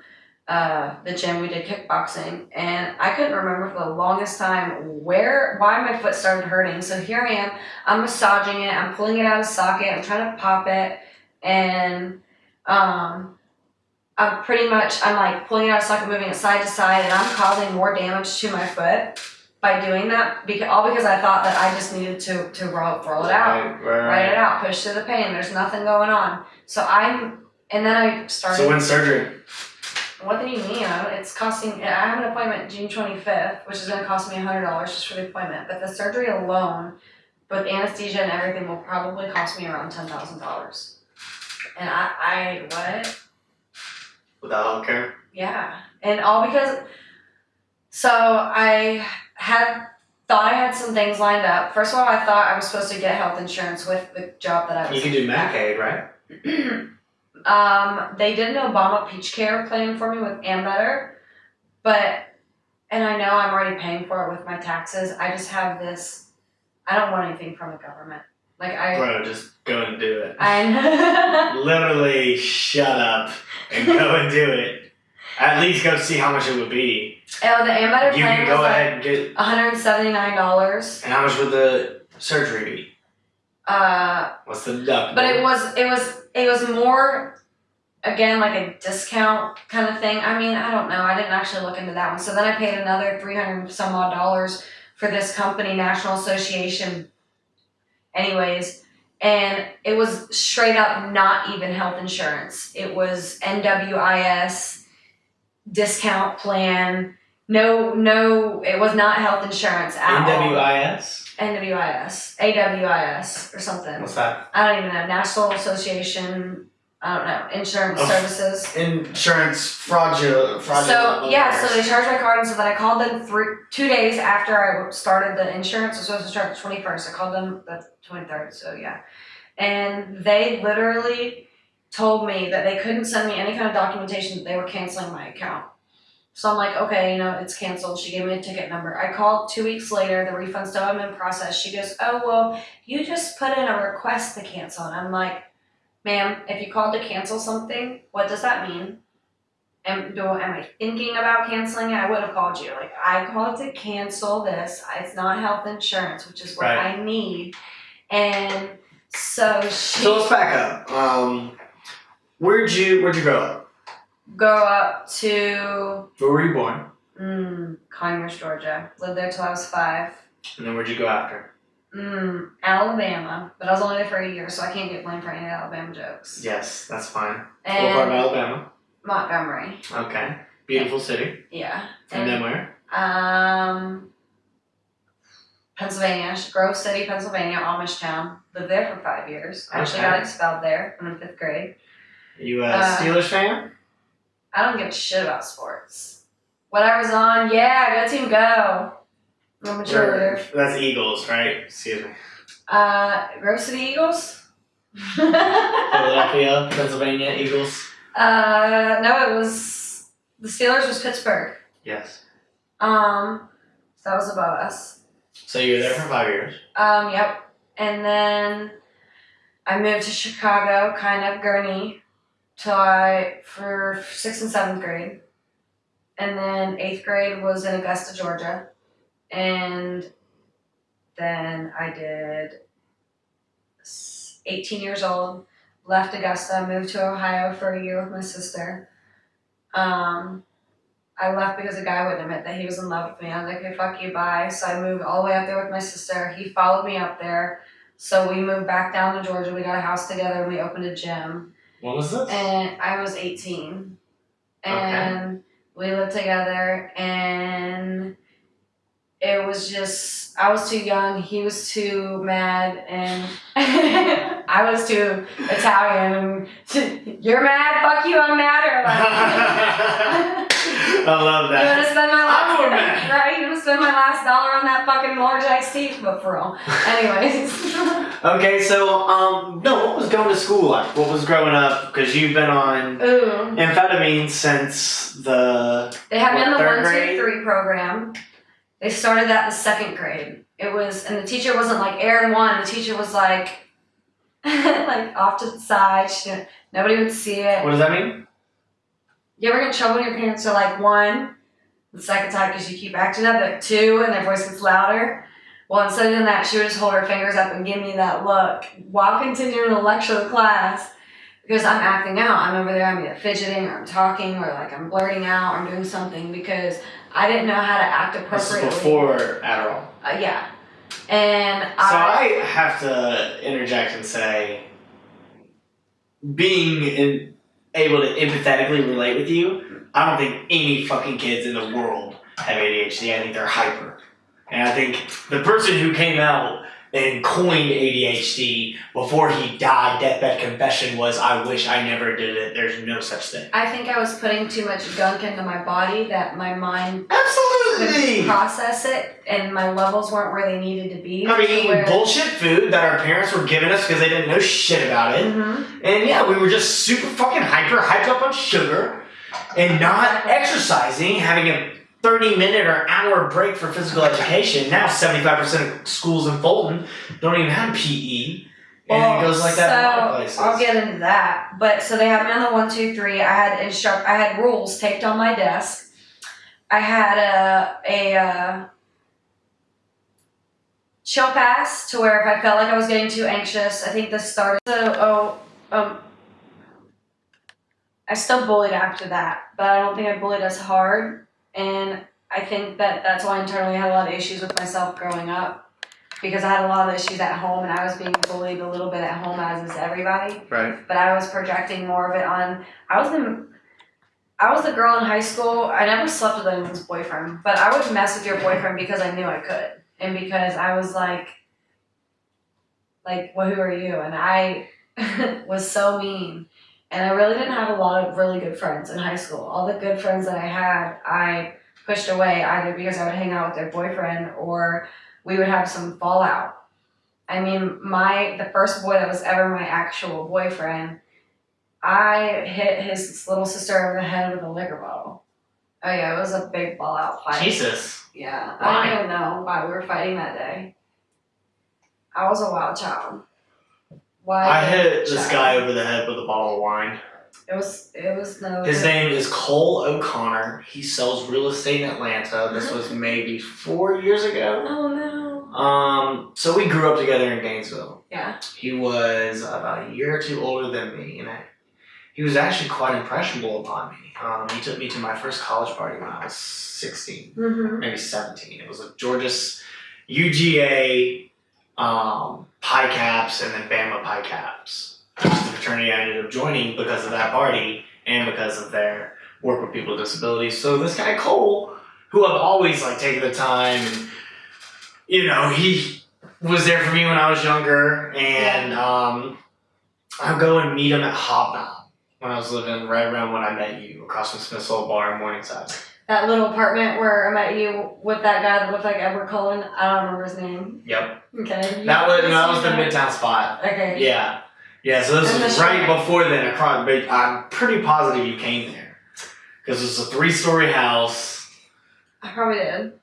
uh, the gym. We did kickboxing and I couldn't remember for the longest time where why my foot started hurting. So here I am. I'm massaging it. I'm pulling it out of socket. I'm trying to pop it and um, I'm pretty much I'm like pulling it out of socket, moving it side to side, and I'm causing more damage to my foot by doing that. Because all because I thought that I just needed to to roll, roll it out, Right, right, write it out, push through the pain. There's nothing going on. So I'm and then I started. So when surgery? What do you mean? It's costing. I have an appointment June 25th, which is going to cost me hundred dollars just for the appointment. But the surgery alone, with anesthesia and everything, will probably cost me around ten thousand dollars. And I, I what? Without healthcare? Yeah, and all because. So I had thought I had some things lined up. First of all, I thought I was supposed to get health insurance with the job that I was. You can do Medicaid, right? um, they did an Obama Peach Care plan for me with Ambetter, but and I know I'm already paying for it with my taxes. I just have this. I don't want anything from the government. Like I, Bro, just go and do it. I. Literally shut up and go and do it. At least go see how much it would be. oh, the Ambetter You plan can was go like ahead and get. 179 dollars. And how much would the surgery be? Uh, What's the deductible? but it was it was it was more again like a discount kind of thing. I mean i don't know. I didn't actually look into that one. So then i paid another 300 some odd dollars for this company national association. Anyways and it was straight up not even health insurance. It was nwis discount plan. No no it was not health insurance at all. NWIS? NWIS, AWIS, or something. What's that? I don't even know. National Association, I don't know, Insurance Of- Services. Insurance fraudulent. fraudulent So yeah, so they charged my card, and so then I called them three, two days after I started the insurance. It was supposed to start the twenty first. I called them the twenty third. So yeah, and they literally told me that they couldn't send me any kind of documentation that they were canceling my account. So I'm like, okay, you know, it's canceled. She gave me a ticket number. I called two weeks later. The refund still been processed. She goes, oh well, you just put in a request to cancel, and I'm like, ma'am, if you called to cancel something, what does that mean? am do am I thinking about canceling it? I would have called you. Like I called to cancel this. It's not health insurance, which is what Right. I need. And so she So let's back up. Um, where'd you where'd you grow up? Go up to Where were you born? mm, Conyers, Georgia. Lived there till I was five. And then where'd you go after? Mm, Alabama, but I was only there for a year, so I can't get blamed for any Alabama jokes. Yes, that's fine. what part of Alabama? Montgomery, Okay. Beautiful city. yeah. And then where? Um, Pennsylvania, Grove City, Pennsylvania, Amish town. Lived there for five years. Actually Okay. got expelled there in fifth grade. You a Uh, Steelers fan? I don't give a shit about sports. Whatever's on, yeah, go team, go. I'm a cheerleader. That's Eagles, right? Excuse me. Uh, Grove City Eagles. Philadelphia, Pennsylvania Eagles. Uh, no, it was the Steelers was Pittsburgh. Yes. Um, so that was above us. So you were there for five years. Um, yep. And then I moved to Chicago, kind of Gurnee, till I for sixth and seventh grade. And then eighth grade was in Augusta, Georgia. And then I did 18 years old, left Augusta, moved to Ohio for a year with my sister. Um, I left because a guy wouldn't admit that he was in love with me. I was like, okay, fuck you, bye. So I moved all the way up there with my sister. He followed me up there. So we moved back down to Georgia. We got a house together and we opened a gym. What was this? And I was 18. And we lived together and it was just I was too young, he was too mad and I was too Italian you're mad, fuck you, I'm mad or like I love You that. wanna spend my last mad. right? You wanna spend my last dollar on that fucking large iced tea, but for real. Anyways. Okay, so um, no, what was going to school like? What was growing up? Because you've been on Ooh. amphetamine since the They had me in the third one, two, grade? three program. They started that in the second grade. It was, and the teacher wasn't like Aaron one. The teacher was like, like off to the side. She nobody would see it. What does that mean? You ever get in trouble when your parents are like one, the second time because you keep acting up at two and their voice gets louder? Well, instead of that, she would just hold her fingers up and give me that look while continuing to lecture the class because I'm acting out. I'm over there, I'm either fidgeting or I'm talking or like I'm blurting out or I'm doing something because I didn't know how to act appropriately. This is before Adderall. Uh, yeah. And So I, I have to interject and say, being in, able to empathetically relate with you, I don't think any fucking kids in the world have ADHD. I think they're hyper. And I think the person who came out and coined ADHD before he died, deathbed confession was, I wish I never did it. There's no such thing. I think I was putting too much gunk into my body that my mind Absolutely! process it and my levels weren't where they needed to be. I mean, eating where- bullshit food that our parents were giving us because they didn't know shit about it. Mhm. And yeah, we were just super fucking hyper, hyped up on sugar, and not exercising, having a 30 minute or hour break for physical education. Now 75% of schools in Fulton don't even have PE. And Well, it goes like that in a lot of so, places. I'll get into that. But so they had me on the one, two, three. I had instruct. I had rules taped on my desk. I had a a uh, chill pass to where if I felt like I was getting too anxious, I think this started. So oh um. I still bullied after that, but I don't think I bullied as hard, and I think that that's why internally I had a lot of issues with myself growing up because I had a lot of issues at home and I was being bullied a little bit at home as is everybody. right. But I was projecting more of it on I was the I was the girl in high school. I never slept with anyone's boyfriend, but I would mess with your boyfriend because I knew I could. And because I was like like, well who are you? And I was so mean. And I really didn't have a lot of really good friends in high school. All the good friends that I had, I pushed away either because I would hang out with their boyfriend or we would have some fallout. I mean, my the first boy that was ever my actual boyfriend, I hit his little sister over the head with a liquor bottle. Oh yeah, it was a big fallout fight. Jesus. Yeah, Why? I don't even know why we were fighting that day. I was a wild child. Why? I hit this guy over the head with a bottle of wine. It was. It was no. His name is Cole O'Connor. He sells real estate in Atlanta. This was maybe four years ago. Oh no. Um, so we grew up together in Gainesville. Yeah. He was about a year or two older than me, and I, he was actually quite impressionable upon me. Um, he took me to my first college party when I was 16, Mm-hmm. maybe 17. It was a Georgia's UGA um, Pi Kapps and then Bama Pi Kapps. Is the fraternity I ended up joining because of that party and because of their work with people with disabilities. So this guy Cole, who I've always like taken the time and you know, he was there for me when I was younger and um I'll go and meet him at Hobnob when I was living right around when I met you across from Smith's Olde Bar in Morningside. That little apartment where I met you with that guy that looked like Edward Cullen. I don't remember his name. Yep. Okay. That was that was the midtown spot. Okay. Yeah. Yeah, so this And was right before then. Across, but I'm pretty positive you came there. Because it was a three story house I probably did.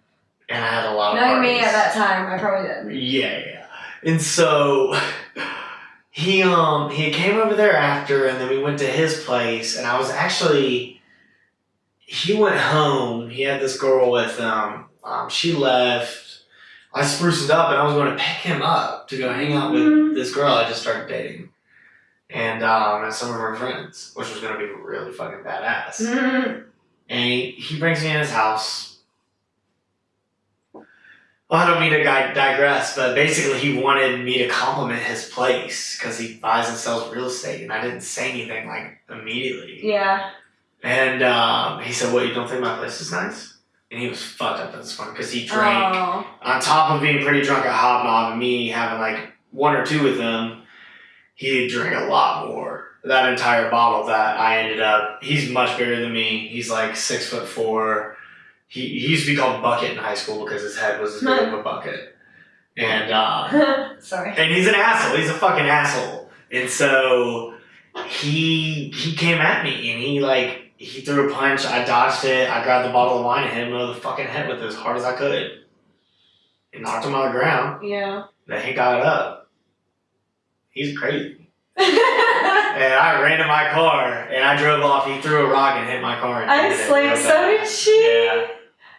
and I had a lot of Knowing me at that time, I probably did. Yeah, yeah. And so he um he came over there after and then we went to his place and I was actually he went home, he had this girl with him, um, she left. I spruced it up and I was going to pick him up to go hang out with Mhm. this girl I just started dating. And um and some of her friends, which was gonna be really fucking badass. Mhm. And he, he brings me in his house. Well, I don't mean to digress, but basically he wanted me to compliment his place because he buys and sells real estate, and I didn't say anything like immediately. Yeah. And um, he said, "What? You don't think my place is nice?" And he was fucked up at this point because he drank Oh. on top of being pretty drunk at Hobnob and me having like one or two with him, he drank a lot more. That entire bottle that I ended up, he's much bigger than me. He's like six foot four. He, he used to be called Bucket in high school because his head was as big of a bucket. And uh, Sorry. and he's an asshole. He's a fucking asshole. And so he he came at me and he like he threw a punch. I dodged it. I grabbed the bottle of wine and hit him over the fucking head with it as hard as I could. and knocked him on the ground. Yeah. Then he got up. He's crazy. And I ran to my car and I drove off. He threw a rock and hit my car. I slammed. real So did she. Yeah.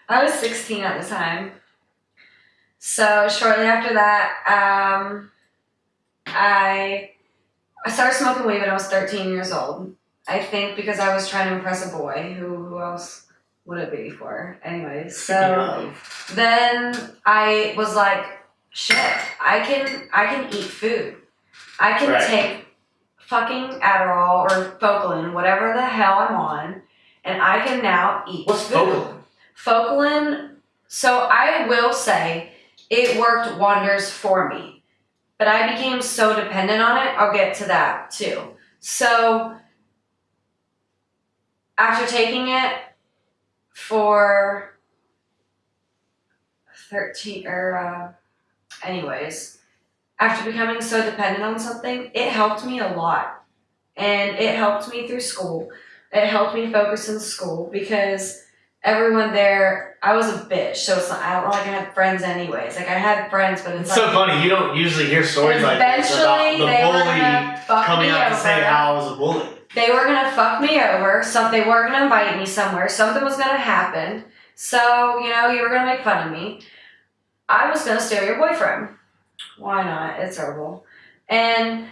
I was 16 at the time. So shortly after that, um, I I started smoking weed when I was 13 years old. I think because I was trying to impress a boy. Who who else would it be for? Anyways, so then I was like, shit, I can I can eat food. I can Right. take fucking Adderall or Focalin, whatever the hell I'm on, and I can now eat What's food. Focalin? Focalin, so I will say it worked wonders for me. But I became so dependent on it, I'll get to that too. So after taking it for 13 or uh, anyways, after becoming so dependent on something, it helped me a lot. And it helped me through school. It helped me focus in school because everyone there, I was a bitch, so it's not, I don't like I had friends anyways. Like I had friends, but it's It's so funny. You don't usually hear stories like this about eventually the they were bully coming me out to over. say how I was a bully. they were gonna fuck me over. So they were gonna invite me somewhere. Something was gonna happen. So you know you were gonna make fun of me. I was gonna steal your boyfriend. Why not? It's horrible. And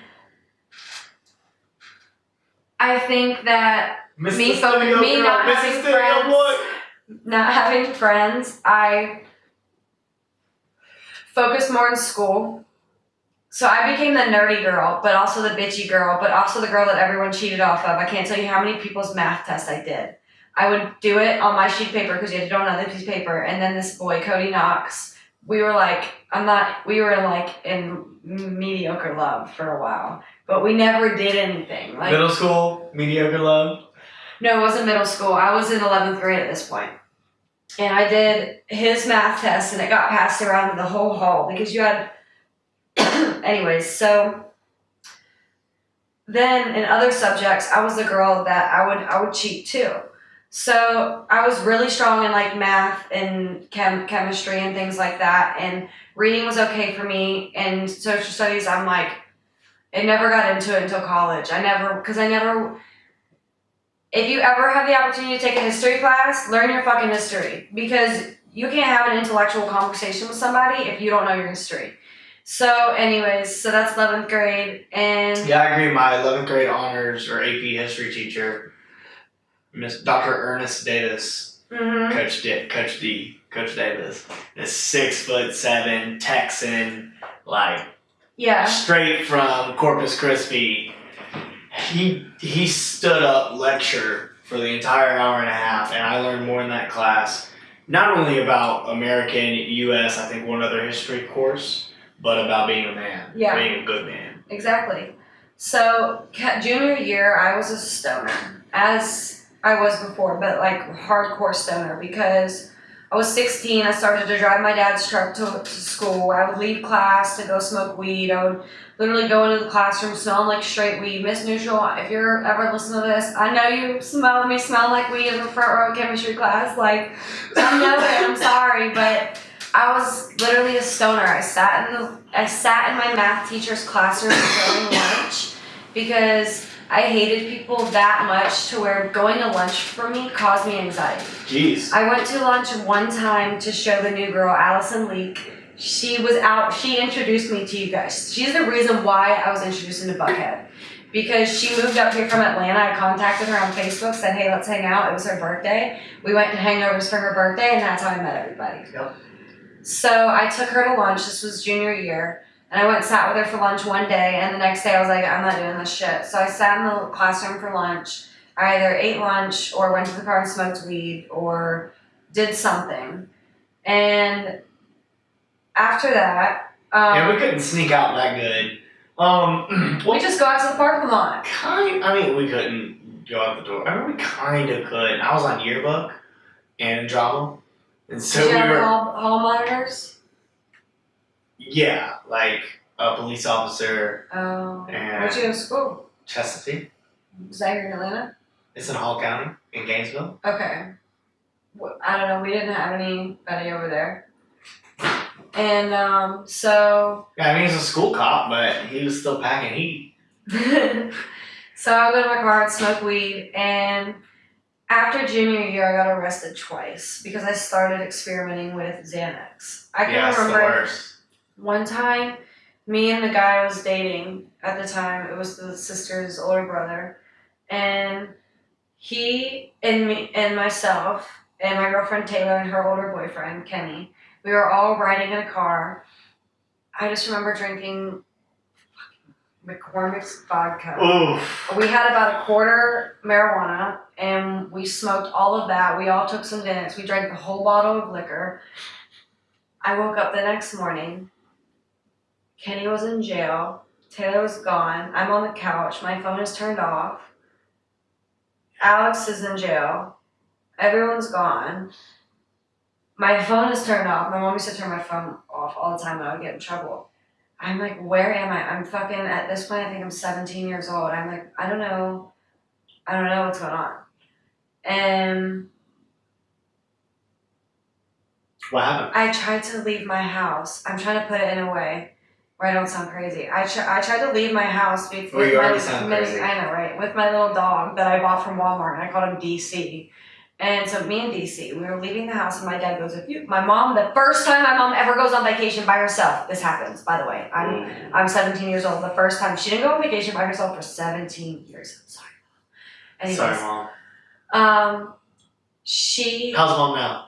I think that Mr. Me Studio me Girl, not Mr. having Studio friends. Boy. Not having friends, I focused more in school. So I became the nerdy girl, but also the bitchy girl, but also the girl that everyone cheated off of. I can't tell you how many people's math tests I did. I would do it on my sheet paper because you had to do it on another piece of paper. And then this boy, Cody Knox, we were like, I'm not, we were like in mediocre love for a while, but we never did anything. Like, Middle school, mediocre love. no, it wasn't middle school. I was in 11th grade at this point. And I did his math test and it got passed around the whole hall because you had. Anyways, so then in other subjects, I was the girl that I would I would cheat too. So I was really strong in like math and chem- chemistry and things like that, and reading was okay for me. And social studies, I'm like, I never got into it until college. I never because I never if you ever have the opportunity to take a history class, learn your fucking history because you can't have an intellectual conversation with somebody if you don't know your history. So, anyways, so that's 11th grade, and Yeah, I agree. My 11th grade honors or AP history teacher, Miss Dr. Ernest Davis, Mhm. Coach D, Coach D, Coach Davis, is six foot seven Texan, like yeah, straight from Corpus Christi. He he stood up lecture for the entire hour and a half, and I learned more in that class. Not only about American, U.S., I think one other history course, but about being a man, Yeah. being a good man. exactly. So, junior year, I was a stoner, as I was before, but like hardcore stoner because I was 16. I started to drive my dad's truck to, to school. I would leave class to go smoke weed. I would literally go into the classroom smelling like straight weed. Miss Neutral, if you're ever listening to this, I know you smell me smell like weed in the front row of chemistry class. Like, I know it. I'm sorry, but I was literally a stoner. I sat in the I sat in my math teacher's classroom during lunch because I hated people that much to where going to lunch for me caused me anxiety. Jeez. I went to lunch one time to show the new girl, Allison Leak. She was out, she introduced me to you guys. She's the reason why I was introduced into Buckhead. Because she moved up here from Atlanta. I contacted her on Facebook, said, hey, let's hang out. It was her birthday. We went to hangovers for her birthday, and that's how I met everybody. Yep. So I took her to lunch. This was junior year. And I went and sat with her for lunch one day, and the next day I was like, I'm not doing this shit. So I sat in the classroom for lunch. I either ate lunch or went to the car and smoked weed or did something. And after that, um, yeah, we couldn't sneak out that good. Um, we just go out to the parking lot. kind. I mean, we couldn't go out the door. I mean, we kind of could. I was on yearbook and drama, and so Did you we have were. hall, hall monitors? Yeah, like a police officer, Oh. Where'd you go to school? Chestatee. Was that here in Atlanta? It's in Hall County in Gainesville. Okay. I don't know. We didn't have anybody over there. And um, so Yeah, I mean, he's a school cop, but he was still packing heat. so I go to my car and smoke weed. And after junior year, I got arrested twice because I started experimenting with Xanax. I can yeah, remember one time, me and the guy I was dating at the time, it was the sister's older brother, and he and me and myself and my girlfriend Taylor and her older boyfriend Kenny, we were all riding in a car. I just remember drinking McCormick's vodka. Oof. We had about a quarter marijuana and we smoked all of that. We all took some Xanax. We drank the whole bottle of liquor. I woke up the next morning. Kenny was in jail. Taylor was gone. I'm on the couch. My phone is turned off. Alex is in jail. Everyone's gone. My phone is turned off. My mom used to turn my phone off all the time and I would get in trouble. I'm like, where am I? I'm fucking, at this point, I think I'm 17 years old. I'm like, I don't know. I don't know what's going on. And What happened? I tried to leave my house. I'm trying to put it in a way where I don't sound crazy. I, tr- I tried to leave my house with, Well, you my already sound mini- crazy. I know, right? With my little dog that I bought from Walmart, and I called him DC. And so me and DC, we were leaving the house, and my dad goes, "If you, my mom, the first time my mom ever goes on vacation by herself, this happens. By the way, I'm I'm 17 years old. The first time she didn't go on vacation by herself for 17 years. Sorry. Anyways, Sorry, mom. um, she. How's mom now?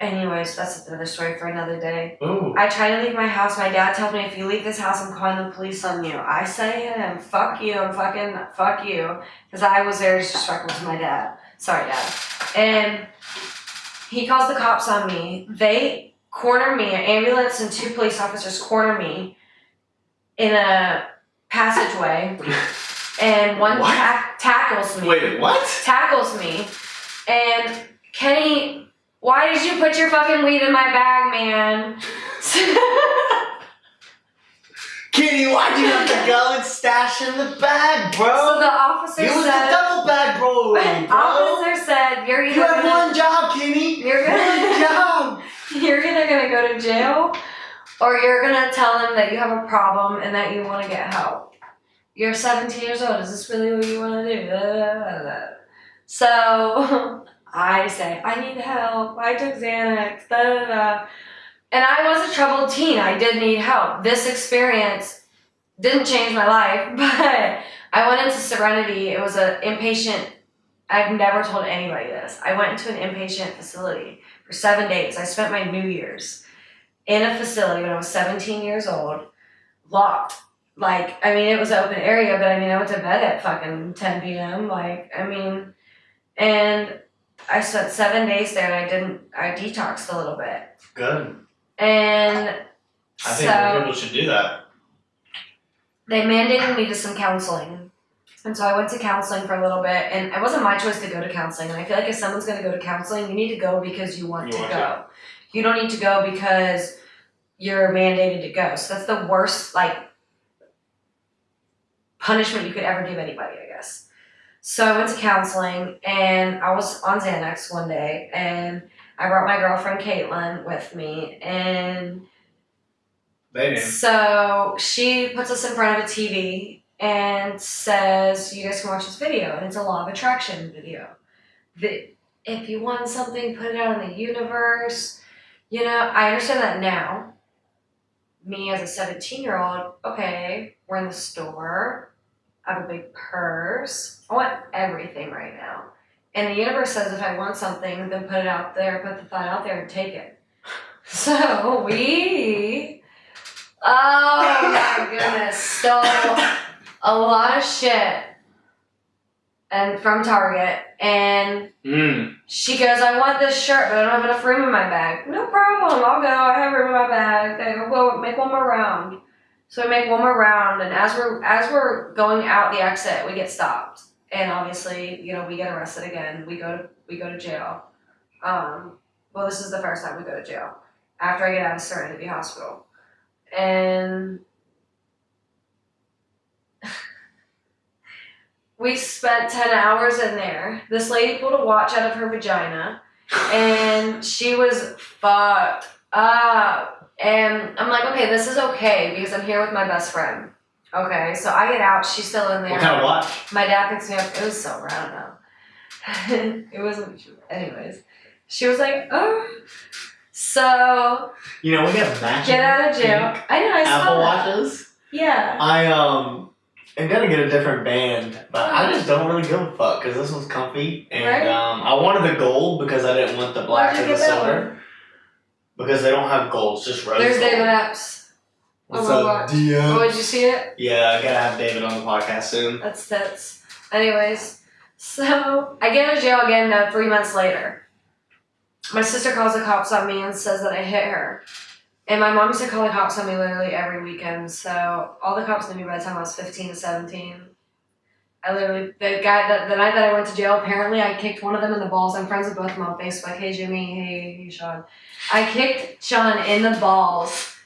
Anyways, that's another story for another day. Ooh. I try to leave my house. My dad tells me if you leave this house, I'm calling the police on you. I say to him, "Fuck you! I'm fucking fuck you," because I was very disrespectful to my dad. Sorry, dad. And he calls the cops on me. They corner me. An ambulance and two police officers corner me in a passageway, and one ta- tackles me Wait, what? tackles me, and Kenny, why did you put your fucking weed in my bag, man? Kenny, why'd you have to go and stash in the bag, bro? so the officer It was said, double bag, bro, bro. officer said, you're You have gonna, one job, Kenny. you're One gonna, job. you're either gonna go to jail, or you're gonna tell him that you have a problem and that you want to get help. You're 17 years old. Is this really what you want to do? So I say, I need help. I took Xanax. Da, da, da. And I was a troubled teen. I did need help. This experience didn't change my life, but I went into Serenity. It was an inpatient. I've never told anybody this. I went into an inpatient facility for seven days. I spent my New Year's in a facility when I was 17 years old, locked. Like, I mean, it was an open area, but I mean, I went to bed at fucking 10 p.m. Like, I mean, and I spent seven days there and I didn't, I detoxed a little bit. Good. And I think more so people should do that. they mandated me to some counseling. And so I went to counseling for a little bit, and it wasn't my choice to go to counseling. And I feel like if someone's going to go to counseling, you need to go because you want You to want go. You don't need to go because you're mandated to go. So that's the worst, like, punishment you could ever give anybody, I guess. So I went to counseling, and I was on Xanax one day, and I brought my girlfriend Caitlin with me, and They so she puts us in front of a TV and says, "You guys can watch this video, and it's a law of attraction video. The, if you want something, put it out in the universe." You know, I understand that now. Me as a seventeen-year-old, okay, we're in the store. I have a big purse. I want everything right now. And the universe says if I want something, then put it out there, put the thought out there and take it. So we Oh my goodness, stole a lot of shit and from Target and Mm. she goes, I want this shirt, but I don't have enough room in my bag. No problem, I'll go. I have room in my bag. I go, well, make one more round. So we make one more round, and as we're as we're going out the exit, we get stopped, and obviously, you know, we get arrested again. We go to we go to jail. Um, well, this is the first time we go to jail after I get out of Serenity Hospital, and we spent ten hours in there. This lady pulled a watch out of her vagina and she was fucked up. And I'm like, okay, this is okay because I'm here with my best friend. Okay, so I get out. She's still in there. What kind of watch? My dad picks me up. It was silver. I don't know. it wasn't. Anyways, she was like, oh. So You know, we have matching get out of jail. I know. I saw Apple that. watches. Yeah. I um I'm gonna get a different band, but I just don't really give a fuck because this one's comfy and Right. um I wanted the gold because I didn't want the black or the silver because they don't have gold, it's just rose There's gold. David Epps. What's my up. DM? Oh, did you see it? Yeah, I gotta have David on the podcast soon. That's tits. Anyways, so I get out of jail again uh, three months later. My sister calls the cops on me and says that I hit her. And my mom used to call the cops on me literally every weekend. So all the cops knew me by the time I was 15 to 17. I literally, the guy, that the night that I went to jail, apparently I kicked one of them in the balls. I'm friends with both of them on Facebook. Hey, Jimmy. Hey, hey, Sean. I kicked Sean in the balls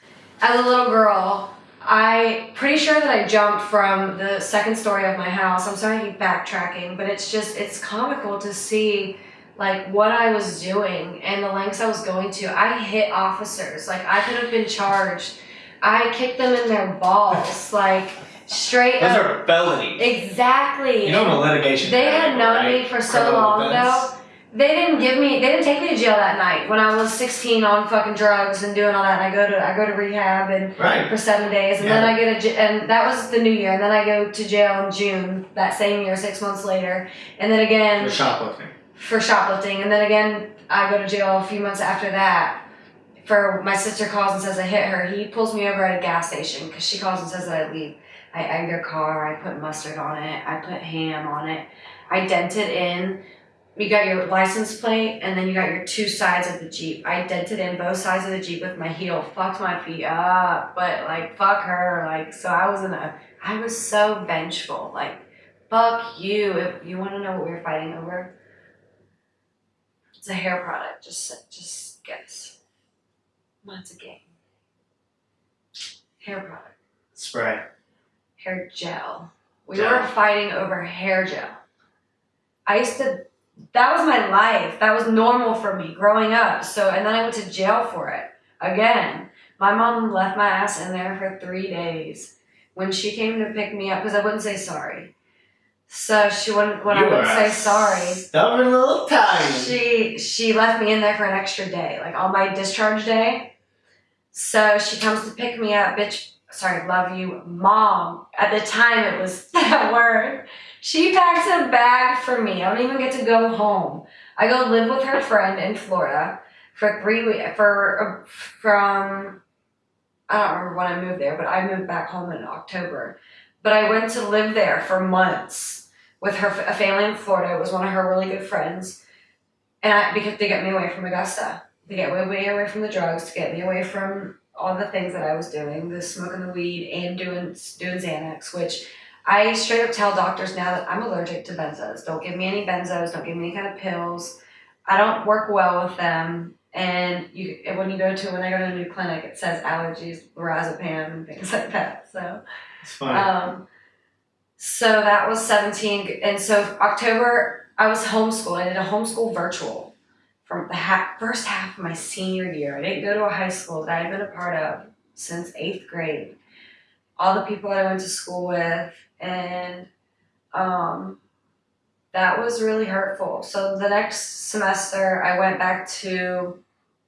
as a little girl. I pretty sure that I jumped from the second story of my house. I'm sorry I keep backtracking, but it's just it's comical to see like what I was doing and the lengths I was going to. I hit officers. Like I could have been charged. I kicked them in their balls, like straight Those up. are felonies. Exactly. You know I'm a litigation They had known right? me for so Criminal long defense. though. They didn't give me. They didn't take me to jail that night when I was 16 on fucking drugs and doing all that. And I go to I go to rehab and Right. for seven days, and then I get a and that was the new year, and then I go to jail in June that same year, six months later, and then again For shoplifting. for shoplifting, and then again I go to jail a few months after that. For my sister calls and says I hit her. He pulls me over at a gas station because she calls and says that I leave. I egg their car. I put mustard on it. I put ham on it. I dented it in. You got your license plate, and then you got your two sides of the Jeep. I dented in both sides of the Jeep with my heel. Fucked my feet up, but like fuck her. Like so, I was in a. I was so vengeful. Like fuck you. If you want to know what we were fighting over, it's a hair product. Just just guess. What's a game? Hair product. Spray. Hair gel. We Gel. were fighting over hair gel. I used to. That was my life. That was normal for me growing up. So and then I went to jail for it again. My mom left my ass in there for three days. When she came to pick me up, because I wouldn't say sorry. So she wouldn't. When You I would were say sorry, Stubborn little tiny. she she left me in there for an extra day, like on my discharge day. So she comes to pick me up, bitch. Sorry, love you, mom. At the time, it was that word. She packs a bag for me. I don't even get to go home. I go live with her friend in Florida for three weeks. For uh, from I don't remember when I moved there, but I moved back home in October. But I went to live there for months with her a family in Florida. It was one of her really good friends, and I because they got me away from Augusta. They get me way away from the drugs to get me away from all the things that I was doing, the smoking the weed and doing doing Xanax, which I straight up tell doctors now that I'm allergic to benzos. Don't give me any benzos. Don't give me any kind of pills. I don't work well with them. And you, when you go to when I go to a new clinic, it says allergies, lorazepam, and things like that. So. It's funny. Um, so that was 17. And so October, I was homeschooled. I did a homeschool virtual from the ha- first half of my senior year. I didn't go to a high school that I had been a part of since eighth grade. All the people that I went to school with, and um, that was really hurtful. So the next semester, I went back to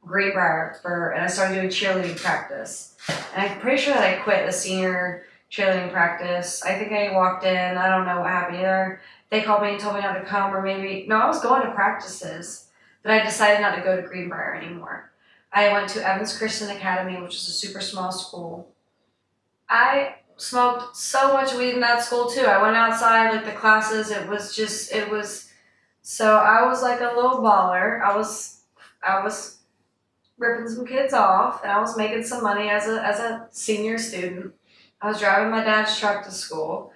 Greenbrier for, and I started doing cheerleading practice. And I'm pretty sure that I quit the senior cheerleading practice. I think I walked in. I don't know what happened either. They called me and told me not to come, or maybe no, I was going to practices, but I decided not to go to Greenbrier anymore. I went to Evans Christian Academy, which is a super small school. I smoked so much weed in that school too. I went outside like the classes. It was just it was. So I was like a little baller. I was I was ripping some kids off, and I was making some money as a as a senior student. I was driving my dad's truck to school.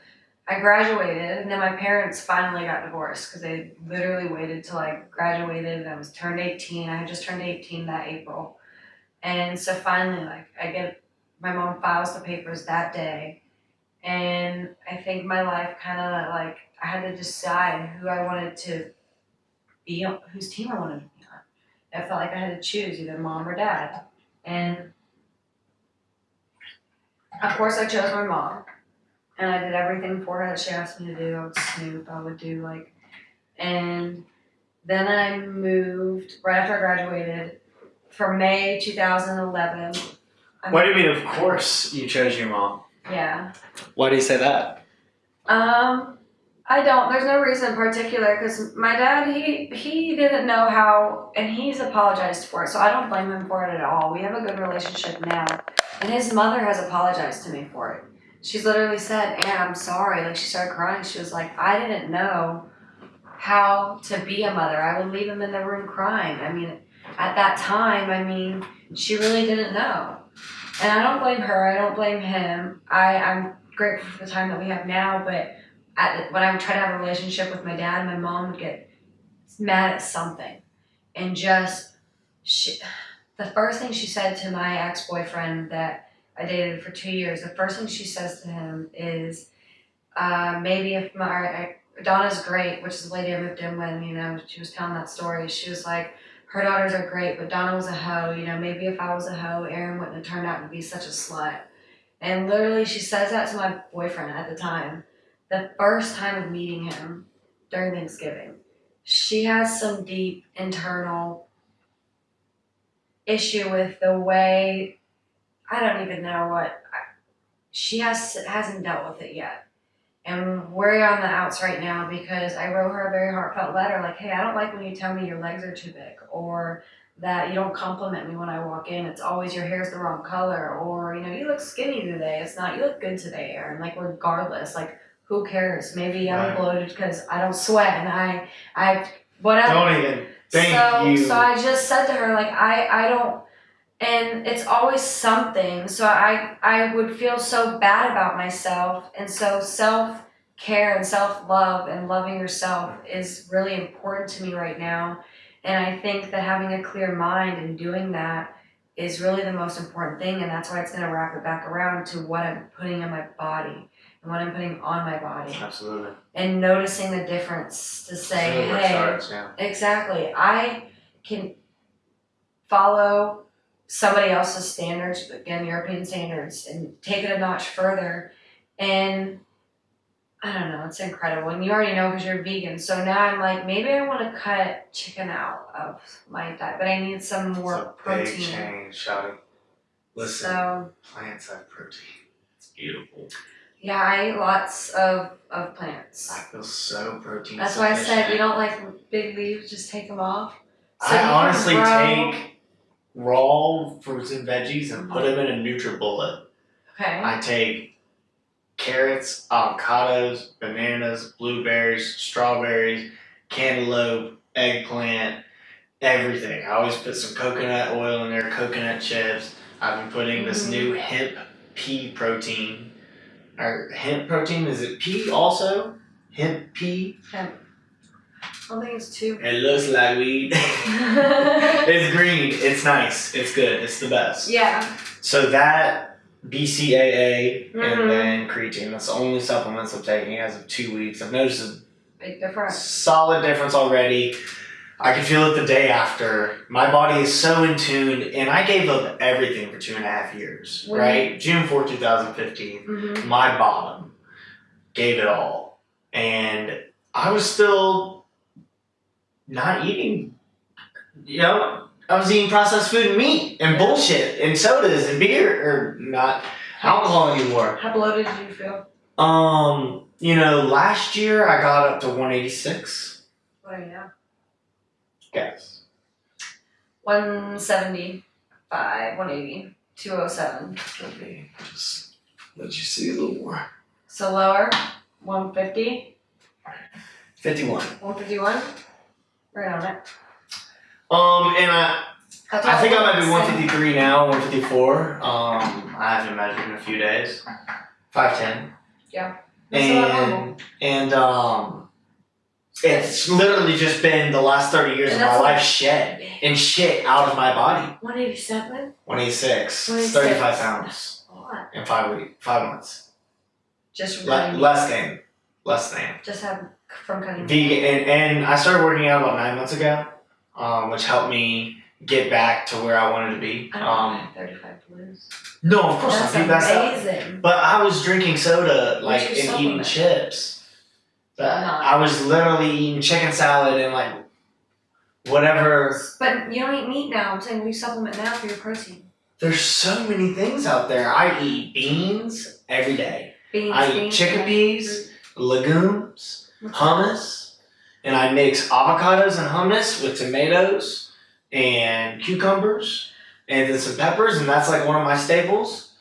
I graduated, and then my parents finally got divorced because they literally waited till I graduated and I was turned 18. I had just turned 18 that April. And so finally, like, I get my mom files the papers that day. And I think my life kind of like, I had to decide who I wanted to be on, whose team I wanted to be on. I felt like I had to choose either mom or dad. And of course, I chose my mom, and I did everything for her that she asked me to do. I would snoop, I would do like, and then I moved right after I graduated for May 2011. I What do you mean? Of course, you chose your mom. Yeah. Why do you say that? Um, I don't. There's no reason in particular because my dad he he didn't know how, and he's apologized for it. So I don't blame him for it at all. We have a good relationship now, and his mother has apologized to me for it. She's literally said, "Anne, I'm sorry." Like she started crying. She was like, "I didn't know how to be a mother. I would leave him in the room crying." I mean, at that time, I mean, she really didn't know. And I don't blame her. I don't blame him. I I'm grateful for the time that we have now, but at, when I would try to have a relationship with my dad, my mom would get mad at something, and just she, the first thing she said to my ex boyfriend that I dated for two years, the first thing she says to him is, uh, maybe if my Donna's great, which is the lady I moved in with, you know, she was telling that story. She was like, her daughters are great, but Donna was a hoe. You know, maybe if I was a hoe, Erin wouldn't have turned out to be such a slut. And literally, she says that to my boyfriend at the time. The first time of meeting him during Thanksgiving, she has some deep internal issue with the way I don't even know what I, she has hasn't dealt with it yet. And we're on the outs right now because I wrote her a very heartfelt letter like, hey, I don't like when you tell me your legs are too big or that you don't compliment me when I walk in. It's always your hair's the wrong color or, you know, you look skinny today. It's not, you look good today, Erin. Like, regardless, like, who cares? Maybe I'm Right. bloated because I don't sweat and I, I, whatever. Don't even thank so, you. So I just said to her, like, I, I don't, and it's always something. So I, I would feel so bad about myself. And so self care and self love and loving yourself is really important to me right now. And I think that having a clear mind and doing that is really the most important thing. And that's why it's going to wrap it back around to what I'm putting in my body and what I'm putting on my body Absolutely. and noticing the difference to say, See where it hey, starts, yeah. Exactly. I can follow somebody else's standards, again, European standards, and take it a notch further. And I don't know, it's incredible. And you already know because you're vegan. So now I'm like, maybe I want to cut chicken out of my diet, but I need some more it's a protein. big change, Shouty. Listen, So plants have protein. It's beautiful. yeah, I eat lots of, of plants. I feel so protein. That's why I said sufficient. you don't like big leaves, just take them off. So I honestly grow- take raw fruits and veggies and put them in a NutriBullet. Okay. I take carrots, avocados, bananas, blueberries, strawberries, cantaloupe, eggplant, everything. I always put some coconut oil in there, coconut chips. I've been putting this Mhm. new hemp pea protein. Or hemp protein, is it pea also? Hemp pea? I don't think it's too. It looks like weed. it's green. It's nice. It's good. It's the best. Yeah. So that BCAA Mhm. and then creatine. That's the only supplements I'm taking as of two weeks. I've noticed a Big difference. solid difference already. I can feel it the day after. My body is so in tune, and I gave up everything for two and a half years. When right, June 4, 2015 Mm-hmm. my bottom, gave it all, and I was still not eating. You know, I was eating processed food and meat and bullshit and sodas and beer or not alcohol anymore. How bloated did you feel? Um, you know, last year I got up to 186. What are you now? Guess. 175, 180, 207. Let me just let you see a little more. So lower, 150, 51. 151. Right on it. Um, and I That's I think I might be same. 153 now, 154. Um, I haven't measured in a few days. 5'10. That's a lot normal. And, and, um, it's literally just been the last 30 years And of my that's life shed and shit out of my body. 187? 186, 186. 35 pounds in five weeks, five months. Just Le- less than, less than. Just have from cutting. Vegan, and, and I started working out about nine months ago, um, which helped me get back to where I wanted to be. I don't Um. Thirty-five blues. no, of course That's not. That's amazing. But I was drinking soda like and eating chips. I was literally eating chicken salad and like whatever. But you don't eat meat now. I'm saying we supplement now for your protein. There's so many things out there. I eat beans every day, Beans, I eat beans, chickpeas, legumes. Hummus, and I mix avocados and hummus with tomatoes and cucumbers and then some peppers, and that's like one of my staples.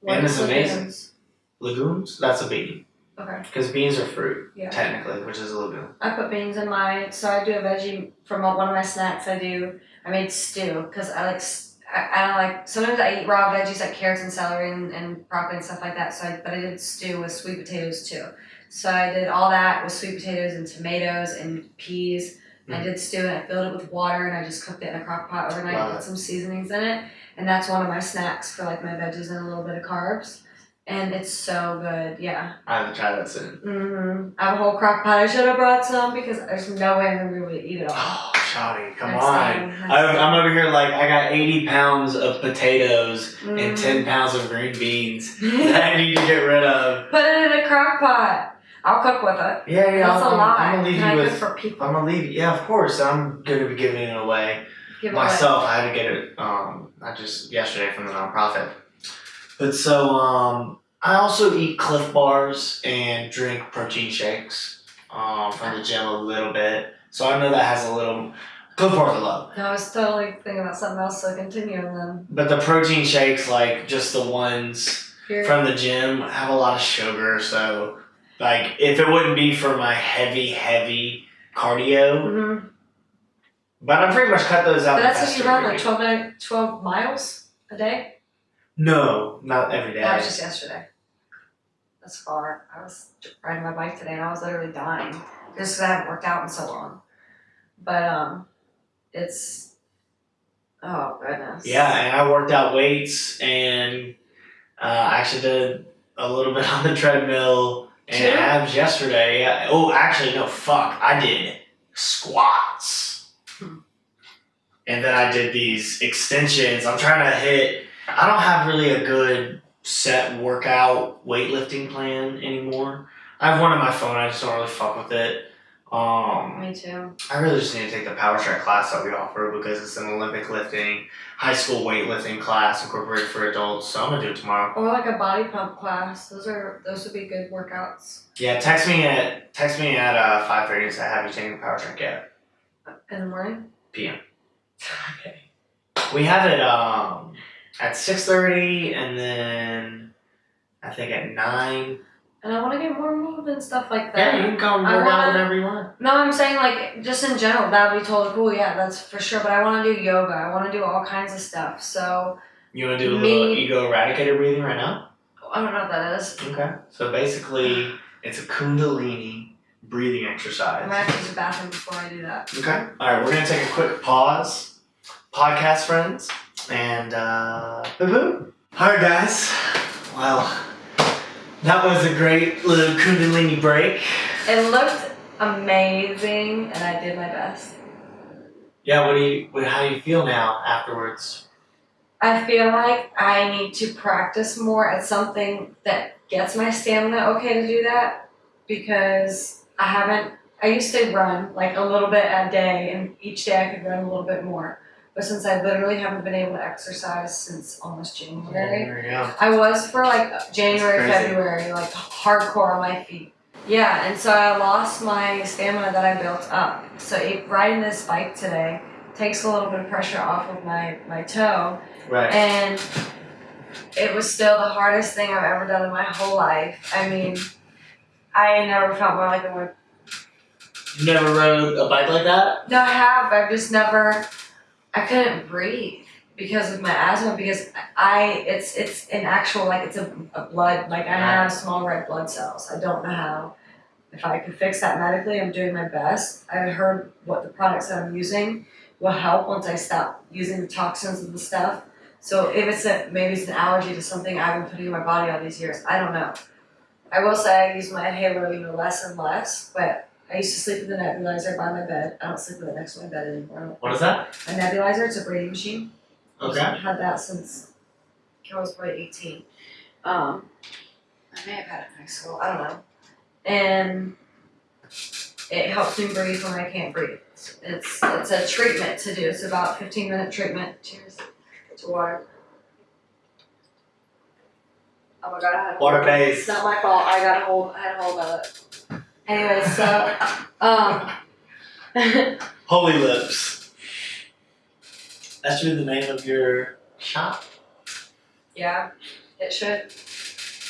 What and it's amazing. legumes? Legumes, that's a bean Okay. because beans are fruit Yeah. technically, which is a legume. I put beans in my so I do a veggie from one of my snacks. I do I made stew because I like I, don't like sometimes I eat raw veggies like carrots and celery and, and broccoli and stuff like that. So I, but I did stew with sweet potatoes too. So I did all that with sweet potatoes and tomatoes and peas. I did stew and I filled it with water and I just cooked it in a crock pot overnight. Love Put some seasonings in it, and that's one of my snacks for like my veggies and a little bit of carbs. And it's so good, yeah. I have to try that soon. Mm-hmm. I have a whole crock pot. I should have brought some because there's no way I'm gonna be able to eat it all. Oh, Shawty, come Next on. I'm. I'm over here like I got 80 pounds of potatoes and Mhm. 10 pounds of green beans that I need to get rid of. Put it in a crock pot. I'll cook with it. Yeah, yeah, That's I'm, a lot. I'm gonna leave Can you cook with. for people? I'm gonna leave. Yeah, of course. I'm gonna be giving it away Give it myself. I had to get it. Um, not just yesterday from the nonprofit. But so um, I also eat Clif Bars and drink protein shakes. Um, from the gym a little bit. So I know that has a little. Clif Bars I love. away. No, I was totally thinking about something else, so continue and then. But the protein shakes, like just the ones Here. from the gym, have a lot of sugar. So, like, if it wouldn't be for my heavy, heavy cardio, Mhm. but I'm pretty much cut those out. But that's if you run like weeks. 12, 12 miles a day. No, not every day. That was just yesterday. That's far. I was riding my bike today and I was literally dying just because I haven't worked out in so long. But um, it's oh goodness. yeah, and I worked out weights and uh, I actually did a little bit on the treadmill and Sure. abs yesterday. Oh, actually, no, fuck. I did squats. Hmm. And then I did these extensions. I'm trying to hit, I don't have really a good set workout weightlifting plan anymore. I have one on my phone, I just don't really fuck with it. Um, Me too. I really just need to take the power track class that we offer because it's an Olympic lifting, high school weightlifting class incorporated for adults. So I'm gonna do it tomorrow. Or like a body pump class. Those are those would be good workouts Yeah, text me at text me at uh, five thirty and say have you taken the power drink yet? in the morning. PM. Okay. We have it um at six thirty and then I think at nine. And I want to get more moved and stuff like that. Yeah, you can come I work out wanna- whenever you want. No, I'm saying like just in general, that would be totally cool. Yeah, that's for sure. But I want to do yoga. I want to do all kinds of stuff. So You wanna do a Me- little ego eradicator breathing right now? I don't know what that is. Okay. So basically it's a kundalini breathing exercise. I exercise. might have to use the bathroom before I do that. Okay. All right, we're gonna take a quick pause, podcast friends, and uh, boo boo. All right, guys. Well, that was a great little Kundalini break. It looked amazing, and I did my best. Yeah. What do you? What, how do you feel now afterwards? I feel like I need to practice more at something that gets my stamina okay to do that because I haven't. I used to run like a little bit a day, and each day I could run a little bit more. But since I literally haven't been able to exercise since almost January, There you. I was for like January, February, like hardcore on my feet. Yeah, and so I lost my stamina that I built up. So it, riding this bike today takes a little bit of pressure off of my, my toe. Right. And it was still the hardest thing I've ever done in my whole life. I mean, I never felt more like I would. You never rode a bike like that? No, I have. I've just never. I couldn't breathe because of my asthma. Because I, it's it's an actual like it's a, a blood like I have small red blood cells. I don't know how. If I could fix that medically, I'm doing my best. I heard what the products that I'm using will help once I stop using the toxins and the stuff. So if it's a maybe it's an allergy to something I've been putting in my body all these years, I don't know. I will say I use my inhaler you know less and less, but I used to sleep with a nebulizer by my bed. I don't sleep with it next to my bed anymore. What is that? A nebulizer, it's a breathing machine. Okay. I've had that since I was probably eighteen. Um, I may have had it in high school, I don't know. And it helps me breathe when I can't breathe. It's it's a treatment to do. It's about fifteen minute treatment. Cheers to water. Oh my god, I had a Water hold-. It's not my fault. I got a hold. I had a hold of it. Anyway, so um, Holy Lips. That should be the name of your shop. yeah, it should.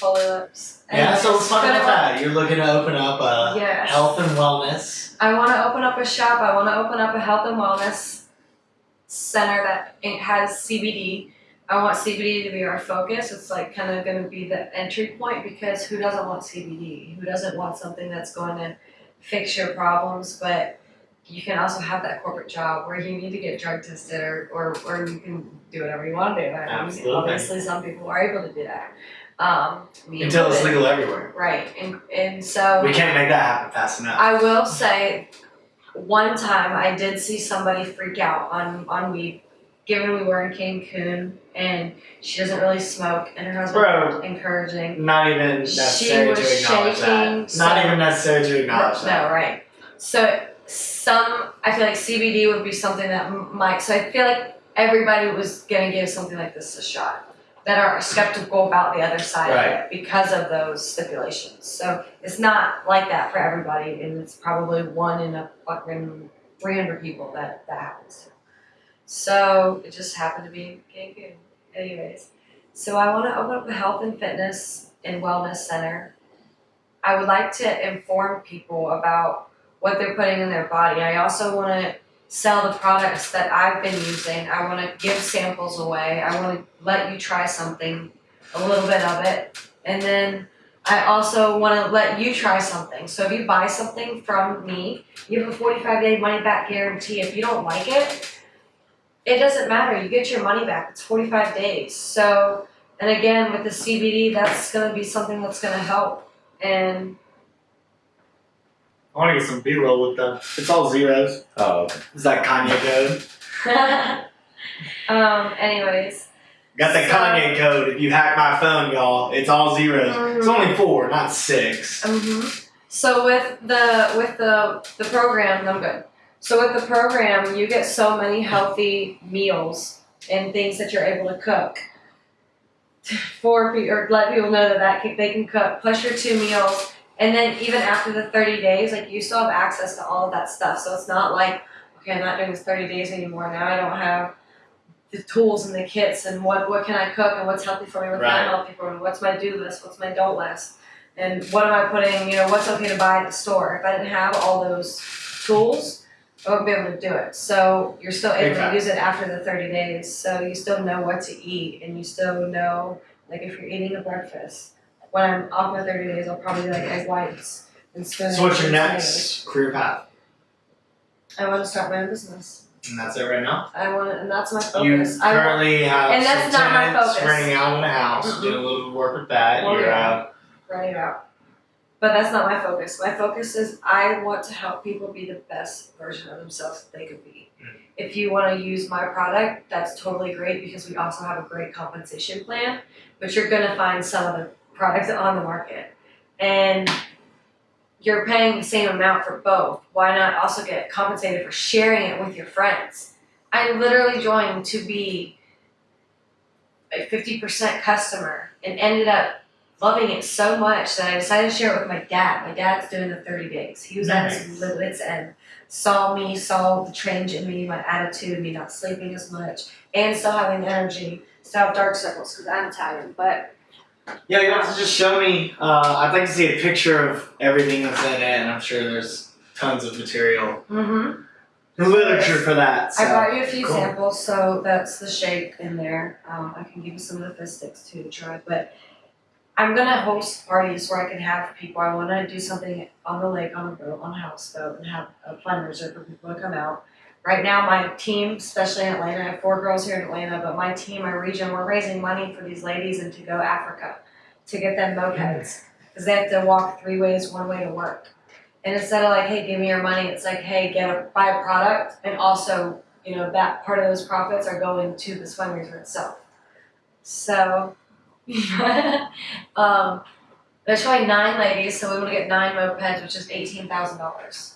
Holy lips. Yeah, so let's talk about that. You're looking to open up a Yes. health and wellness. I want to open up a shop. I want to open up a health and wellness center that it has CBD. I want CBD to be our focus. It's like kind of going to be the entry point because who doesn't want CBD? Who doesn't want something that's going to fix your problems? But you can also have that corporate job where you need to get drug tested or, or, or you can do whatever you want to do. I mean, Absolutely. Obviously, some people are able to do that. Um, Until it's legal everywhere. Right. And, and so. We can't make that happen fast enough. I will say, one time I did see somebody freak out on on weed, given we were in Cancun and she doesn't really smoke, and her husband Bro. was encouraging. Not even necessary to acknowledge shaking, that. so- Not even necessary to acknowledge no, that. right. So some, I feel like CBD would be something that might. So I feel like everybody was gonna give something like this a shot. That are skeptical about the other side of it because of those stipulations. So it's not like that for everybody, and it's probably one in a fucking three hundred people that that happens to. So it just happened to be Cancun. Anyways, so I want to open up a health and fitness and wellness center. I would like to inform people about what they're putting in their body. I also want to sell the products that I've been using. I want to give samples away. I want to let you try something, a little bit of it, and then I also want to let you try something. So if you buy something from me, you have a 45 day money back guarantee. If you don't like it, it doesn't matter. You get your money back. It's 45 days. So, and again, with the CBD, that's going to be something that's going to help. And I want to get some B roll with them. It's all zeros. Oh, okay. Is that Kanye code? um, anyways, Got the So- Kanye code. If you hack my phone, y'all, it's all zeros. It's Mhm. only four, not six. hmm So with the with the the program, I'm good. So with the program, you get so many healthy meals and things that you're able to cook for or let people know that, that can, they can cook. Plus your two meals, and then even after the 30 days, like you still have access to all of that stuff. So it's not like okay, I'm not doing this 30 days anymore. Now I don't have the tools and the kits and what what can I cook and what's healthy for me, what's Right. not healthy for me, what's my do list, what's my don't list and what am I putting, you know, what's okay to buy at the store. If I didn't have all those tools, I wouldn't be able to do it. So you're still able to use it after the 30 days. So you still know what to eat and you still know, like if you're eating a breakfast, when I'm off my 30 days, I'll probably like egg whites and spinach. So what's your and next career path? I want to start my own business. And that's it right now. I want to, and that's my You focus. I want, currently have and that's some not my tenants focus. renting out in the house, Mhm. doing a little work with that. Well, You're yeah. uh, write out. But that's not my focus. My focus is I want to help people be the best version of themselves that they could be. Mm. If you want to use my product, that's totally great because we also have a great compensation plan. But you're gonna find some of the products on the market, and you're paying the same amount for both. Why not also get compensated for sharing it with your friends? I literally joined to be a 50% customer and ended up loving it so much that I decided to share it with my dad. My dad's doing the 30 days. He was at his limits and saw me, saw the change in me, my attitude, me not sleeping as much, and still having energy, still have dark circles because I'm Italian. But yeah, you have to just show me. Uh, I'd like to see a picture of everything that's in it, and I'm sure there's tons of material, mm-hmm. literature for that. So. I brought you a few cool. samples, so that's the shake in there. Um, I can give you some of the sticks too to try, but I'm gonna host parties where I can have people. I want to do something on the lake, on a boat, on a houseboat, and have a fundraiser for people to come out. Right now, my team, especially in Atlanta, I have four girls here in Atlanta, but my team, my region, we're raising money for these ladies and to go Africa to get them mopeds because they have to walk three ways, one way to work. And instead of like, hey, give me your money, it's like, hey, get a buy a product, and also, you know, that part of those profits are going to this fundraiser itself. So, um, there's probably nine ladies, so we want to get nine mopeds, which is eighteen thousand dollars.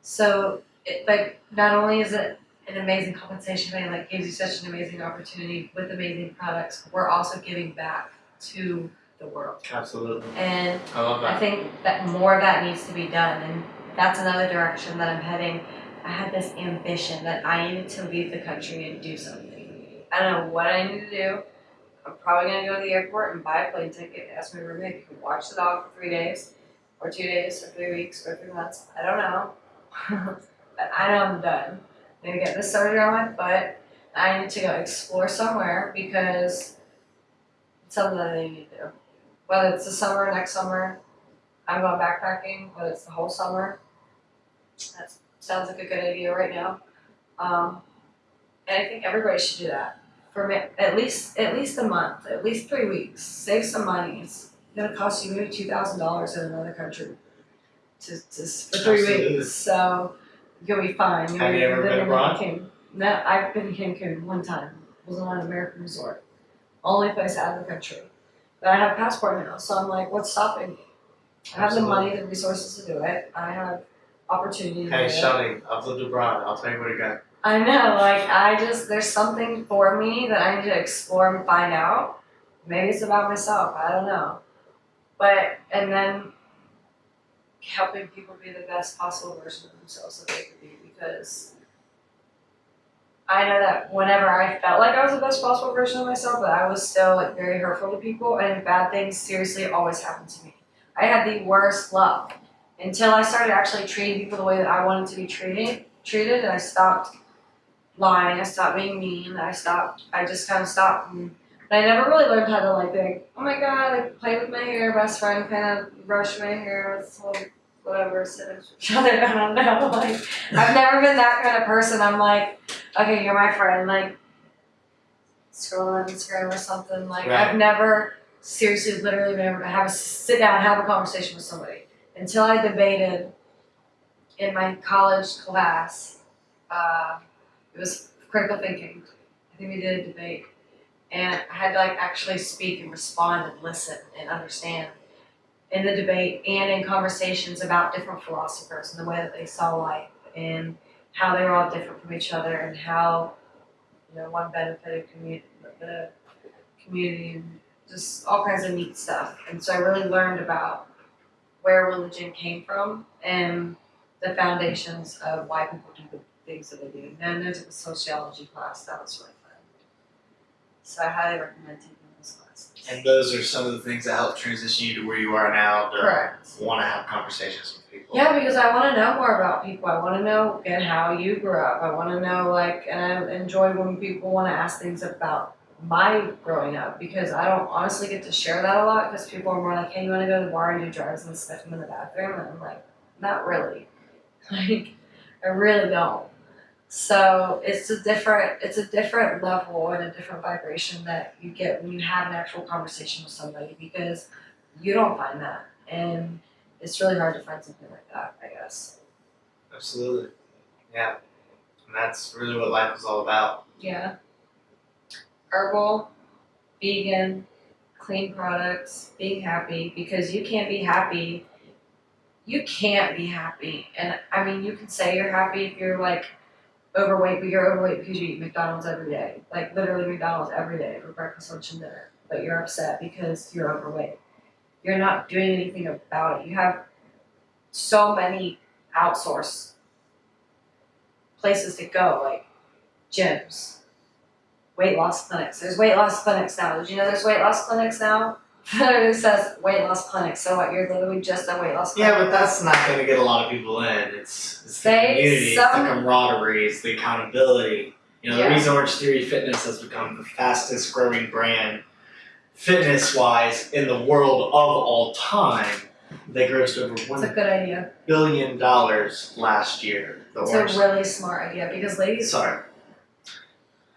So, it, like, not only is it an amazing compensation plan, like gives you such an amazing opportunity with amazing products, we're also giving back to the world. Absolutely. And I love I think that more of that needs to be done, and that's another direction that I'm heading. I had this ambition that I needed to leave the country and do something. I don't know what I need to do. I'm probably gonna go to the airport and buy a plane ticket, ask my roommate if he can watch the dog for three days, or two days, or three weeks, or three months. I don't know. but I know I'm done. I'm gonna get this surgery on my foot. I need to go explore somewhere because it's something that I need to do. Whether it's the summer, next summer, I'm going backpacking, whether it's the whole summer. That sounds like a good idea right now. Um, and I think everybody should do that for at least at least a month, at least three weeks. Save some money. It's gonna cost you maybe two thousand dollars in another country to, to for three Absolutely. weeks. So you'll be fine. Have be you ever been abroad? Cancun. No, I've been to Cancun one time. It was on an American resort. Only place out of the country. But I have a passport now, so I'm like, what's stopping me? I have the money, the resources to do it. I have opportunity Hey. Shelly, I've lived abroad. I'll tell you what you got. I know, like I just there's something for me that I need to explore and find out. Maybe it's about myself, I don't know. But and then helping people be the best possible version of themselves that they could be because I know that whenever I felt like I was the best possible version of myself, but I was still like very hurtful to people and bad things seriously always happened to me. I had the worst luck until I started actually treating people the way that I wanted to be treated treated and I stopped lying, I stopped being mean, I stopped I just kinda stopped and but I never really learned how to like be like, oh my god, like play with my hair, best friend kind of brush my hair, it's like whatever, sit to each other, I don't know. Like I've never been that kind of person. I'm like, okay, you're my friend, like scroll on Instagram or something. Like Right. I've never seriously literally been able to have a sit down and have a conversation with somebody. Until I debated in my college class, uh, it was critical thinking. I think we did a debate. And I had to like actually speak and respond and listen and understand in the debate and in conversations about different philosophers and the way that they saw life and how they were all different from each other and how you know one benefited the community and just all kinds of neat stuff. And so I really learned about where religion came from and the foundations of why people things that they do. And then there's a sociology class that was really fun. So I highly recommend taking those classes. And those are some of the things that help transition you to where you are now to Correct. want to have conversations with people. Yeah, because I want to know more about people. I want to know and how you grew up. I want to know like, and I enjoy when people want to ask things about my growing up because I don't honestly get to share that a lot because people are more like, hey, you want to go to the bar and do drugs and stuff in the bathroom, and I'm like, not really. Like, I really don't. So it's a different, it's a different level and a different vibration that you get when you have an actual conversation with somebody because you don't find that and it's really hard to find something like that, I guess. Absolutely. Yeah. And that's really what life is all about. Yeah. Herbal, vegan, clean products, being happy because you can't be happy. You can't be happy. And I mean, you can say you're happy if you're like overweight, but you're overweight because you eat McDonald's every day. Like literally McDonald's every day for breakfast, lunch, and dinner. But you're upset because you're overweight. You're not doing anything about it. You have so many outsource places to go, like gyms, weight loss clinics. There's weight loss clinics now. Did you know there's weight loss clinics now? It says weight loss clinic. So what? You're literally just a weight loss clinic. Yeah, but that's not going to get a lot of people in. It's, it's the They- community, it's the camaraderie, it's the accountability. You know, Yeah. the reason Orange Theory Fitness has become the fastest growing brand, fitness wise, in the world of all time. They grossed over one It's a good idea. billion dollars last year. The It's Orange a really smart idea because ladies, sorry,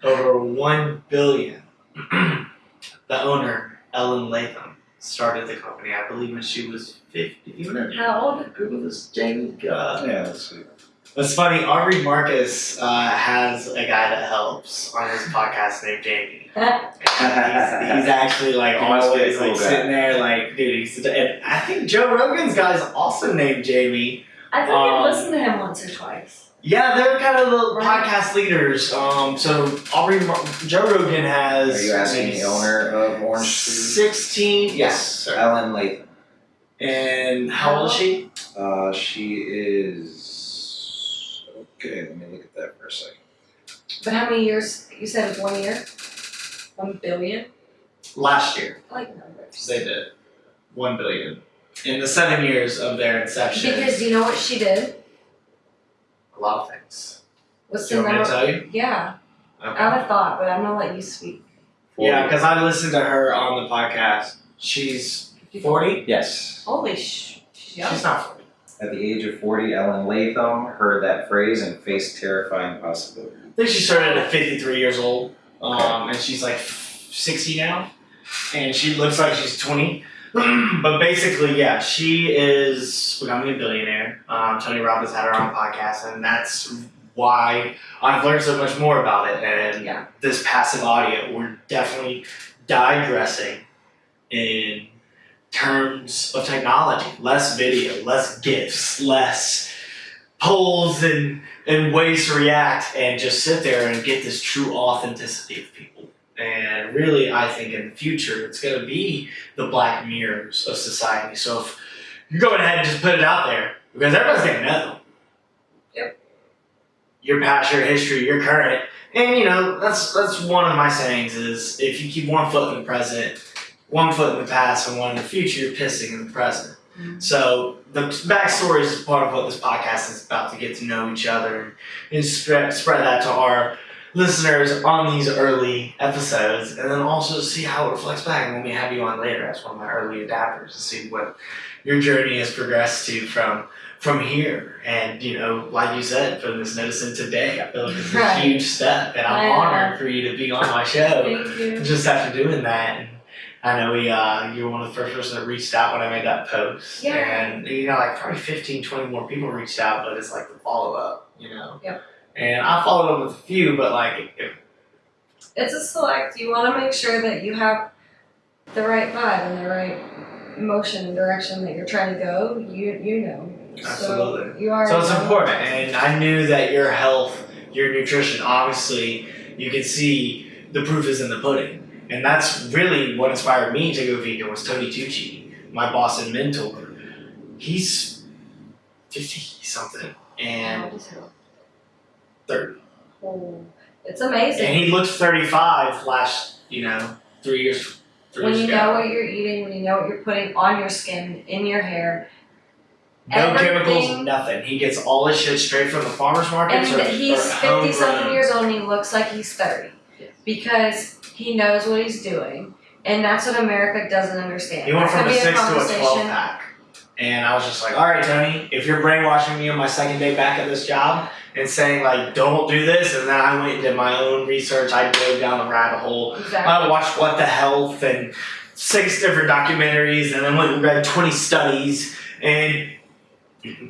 over one billion. the owner, Ellen Latham, started the company, I believe, when she was 50. Even How old? Google this, Jamie. God. Yeah, let's see. It's funny, Aubrey Marcus uh, has a guy that helps on his podcast named Jamie. he's, he's actually like He must be a always cool like guy. sitting there like dude he's and I think Joe Rogan's guy's also named Jamie. I think Um, I've listened to him once or twice. Yeah, they're kind of the Right. podcast leaders. Um, so Aubrey Mar- Joe Rogan has Are you asking the owner of Orange Food? sixteen. Yes, sir. Ellen Latham. And how old is she? Uh, she is. Okay, let me look at that for a second. But how many years? You said it was one year? One billion? Last year I like numbers. they did one billion in the seven years of their inception. Because you know what she did? A lot of things. What's Do the you want me to number? tell you? Yeah, Okay. I would have thought, but I'm gonna let you speak. Yeah, because I listened to her on the podcast. She's 40? Yes. Holy sh! She's young. She's not 40. At the age of 40, Ellen Latham heard that phrase and faced terrifying possibility. I think she started at 53 years old, um, and she's like 60 now, and she looks like she's 20. but basically, yeah, she is becoming a billionaire. Um, Tony Robbins had her on a podcast, and that's why I've learned so much more about it. And Yeah. this passive audio, we're definitely digressing in terms of technology. Less video, less GIFs, less polls and, and ways to react, and just sit there and get this true authenticity of people. And really, I think in the future, it's going to be the black mirrors of society. So if you're going ahead and just put it out there, because everyone's going to know. Yep. Your past, your history, your current. And you know, that's that's one of my sayings is if you keep one foot in the present, one foot in the past, and one in the future, you're pissing in the present. Mhm. So the backstory is part of what this podcast is about to get to know each other and, and spread, spread that to our listeners on these early episodes, and then also see how it reflects back and when we have you on later as one of my early adapters to see what your journey has progressed to from from here. And you know, like you said, putting this notice in today, I feel like it's a Right. huge step, and I'm I know. honored for you to be on my show Thank you. just after doing that. And I know we, uh, you were one of the first person that reached out when I made that post. Yeah. And, you know, like probably 15, 20 more people reached out, but it's like the follow up, you know? Yep. And I followed up with a few, but like, if, It's a select. You want to make sure that you have the right vibe and the right motion and direction that you're trying to go. You you know. Absolutely. So you are. so it's important. And I knew that your health, your nutrition, obviously, you can see the proof is in the pudding. And that's really what inspired me to go vegan was Tony Tucci, my boss and mentor. He's 50 something. And 30. Oh, it's amazing. And he looked 35 last, you know, three years, three when years you ago. know what you're eating, when you know what you're putting on your skin, in your hair, no chemicals, nothing. He gets all his shit straight from the farmer's market. and or, he's or fifty something years old and he looks like he's thirty Yes. because he knows what he's doing, and that's what America doesn't understand. He went from could a six to a 12 pack. And I was just like, all right, Tony, if you're brainwashing me on my second day back at this job and saying, like, don't do this, and then I went and did my own research, I dove down the rabbit hole. Exactly. I watched What the Health and six different documentaries, and then went and read 20 studies. And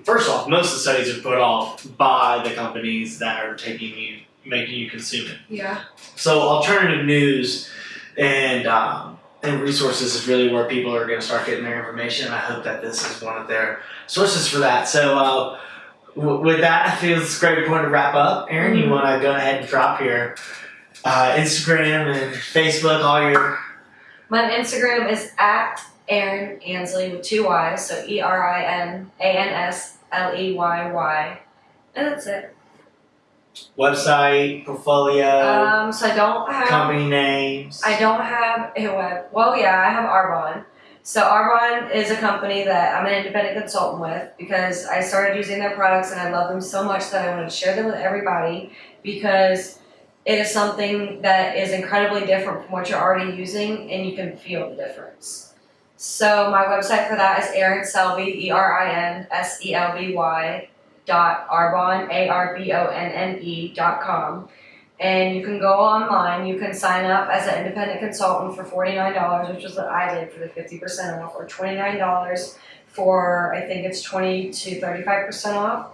first off, most of the studies are put off by the companies that are taking you, making you consume it. yeah. So alternative news and um, and resources is really where people are going to start getting their information. I hope that this is one of their sources for that. So uh, w- with that, I feel it's a great point to wrap up. Erin, you Mhm. want to go ahead and drop your uh, Instagram and Facebook, all your My Instagram is at Erin Ansley with two Y's, so E R I N A N S L E Y Y, and that's it. Website, portfolio, Um, so I don't have. company names. I don't have a web. Well, yeah, I have Arbonne. So Arbonne is a company that I'm an independent consultant with because I started using their products and I love them so much that I want to share them with everybody because it is something that is incredibly different from what you're already using and you can feel the difference. So my website for that is Erin Selby, E R I N S E L B Y dot Arbonne, A R B O N N E dot com. And you can go online, you can sign up as an independent consultant for forty-nine dollars, which is what I did for the fifty percent off, or twenty-nine dollars for, I think it's twenty to thirty-five percent off.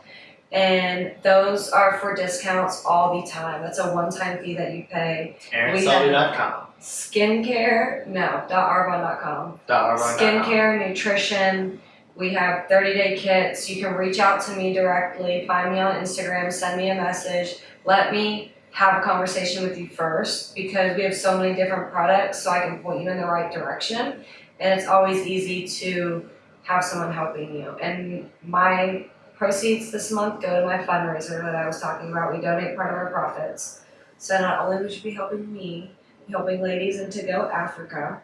And those are for discounts all the time. That's a one-time fee that you pay. ErinSelby.com. Skincare, no, dot .arbonne.com. Dot Arbonne.com. Skincare, nutrition. We have 30 day kits. You can reach out to me directly, find me on Instagram, send me a message. Let me have a conversation with you first because we have so many different products, so I can point you in the right direction. And it's always easy to have someone helping you. And my proceeds this month go to my fundraiser that I was talking about. We donate part of our profits. So not only would you be helping me, helping ladies in To Go Africa,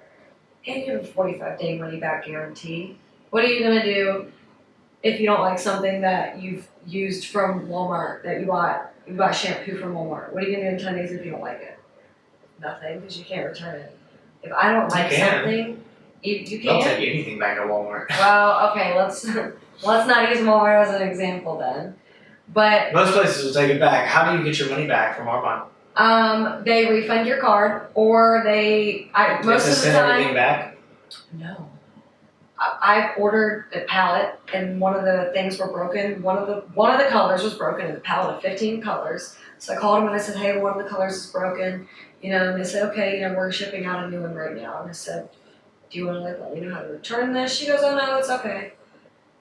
and you have a 45 day money back guarantee. What are you gonna do if you don't like something that you've used from Walmart that you bought? You bought shampoo from Walmart. What are you gonna do in 10 days if you don't like it? Nothing, because you can't return it. If I don't like can. something, you, you They'll can't. take anything back at Walmart. Well, okay, let's let's not use Walmart as an example then. But Most places will take it back. How do you get your money back from Arbonne? um, they refund your card, or they I Do you have most of the time. send time. everything back? No. I- I've ordered a palette and one of the things were broken. One of the one of the colors was broken in the palette of 15 colors. So I called them and I said, Hey, one of the colors is broken. You know, and they said, Okay, you know, we're shipping out a new one right now. And I said, Do you wanna like let me know how to return this? She goes, Oh no, it's okay.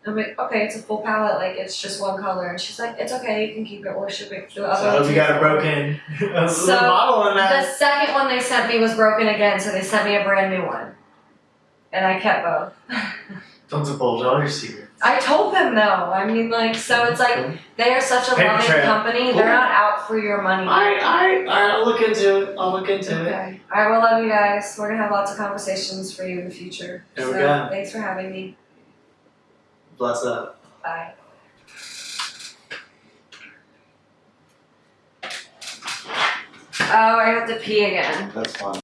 I'm like, okay, it's a full palette, like it's just one color. And she's like, it's okay, you can keep it, we're shipping through So other hope you got a broken a So, little bottle in The second one they sent me was broken again, so they sent me a brand new one. And I kept both. Don't divulge all your secrets. I told them though. I mean, like, so it's like they are such a Paper loving trail. company. Cool. They're not out for your money. Alright, alright, alright, I'll look into it. I'll look into it. Okay. All right. Well, love you guys. We're gonna have lots of conversations for you in the future. There we go. thanks for having me. Bless up. Bye. Oh, I have to pee again. That's fine.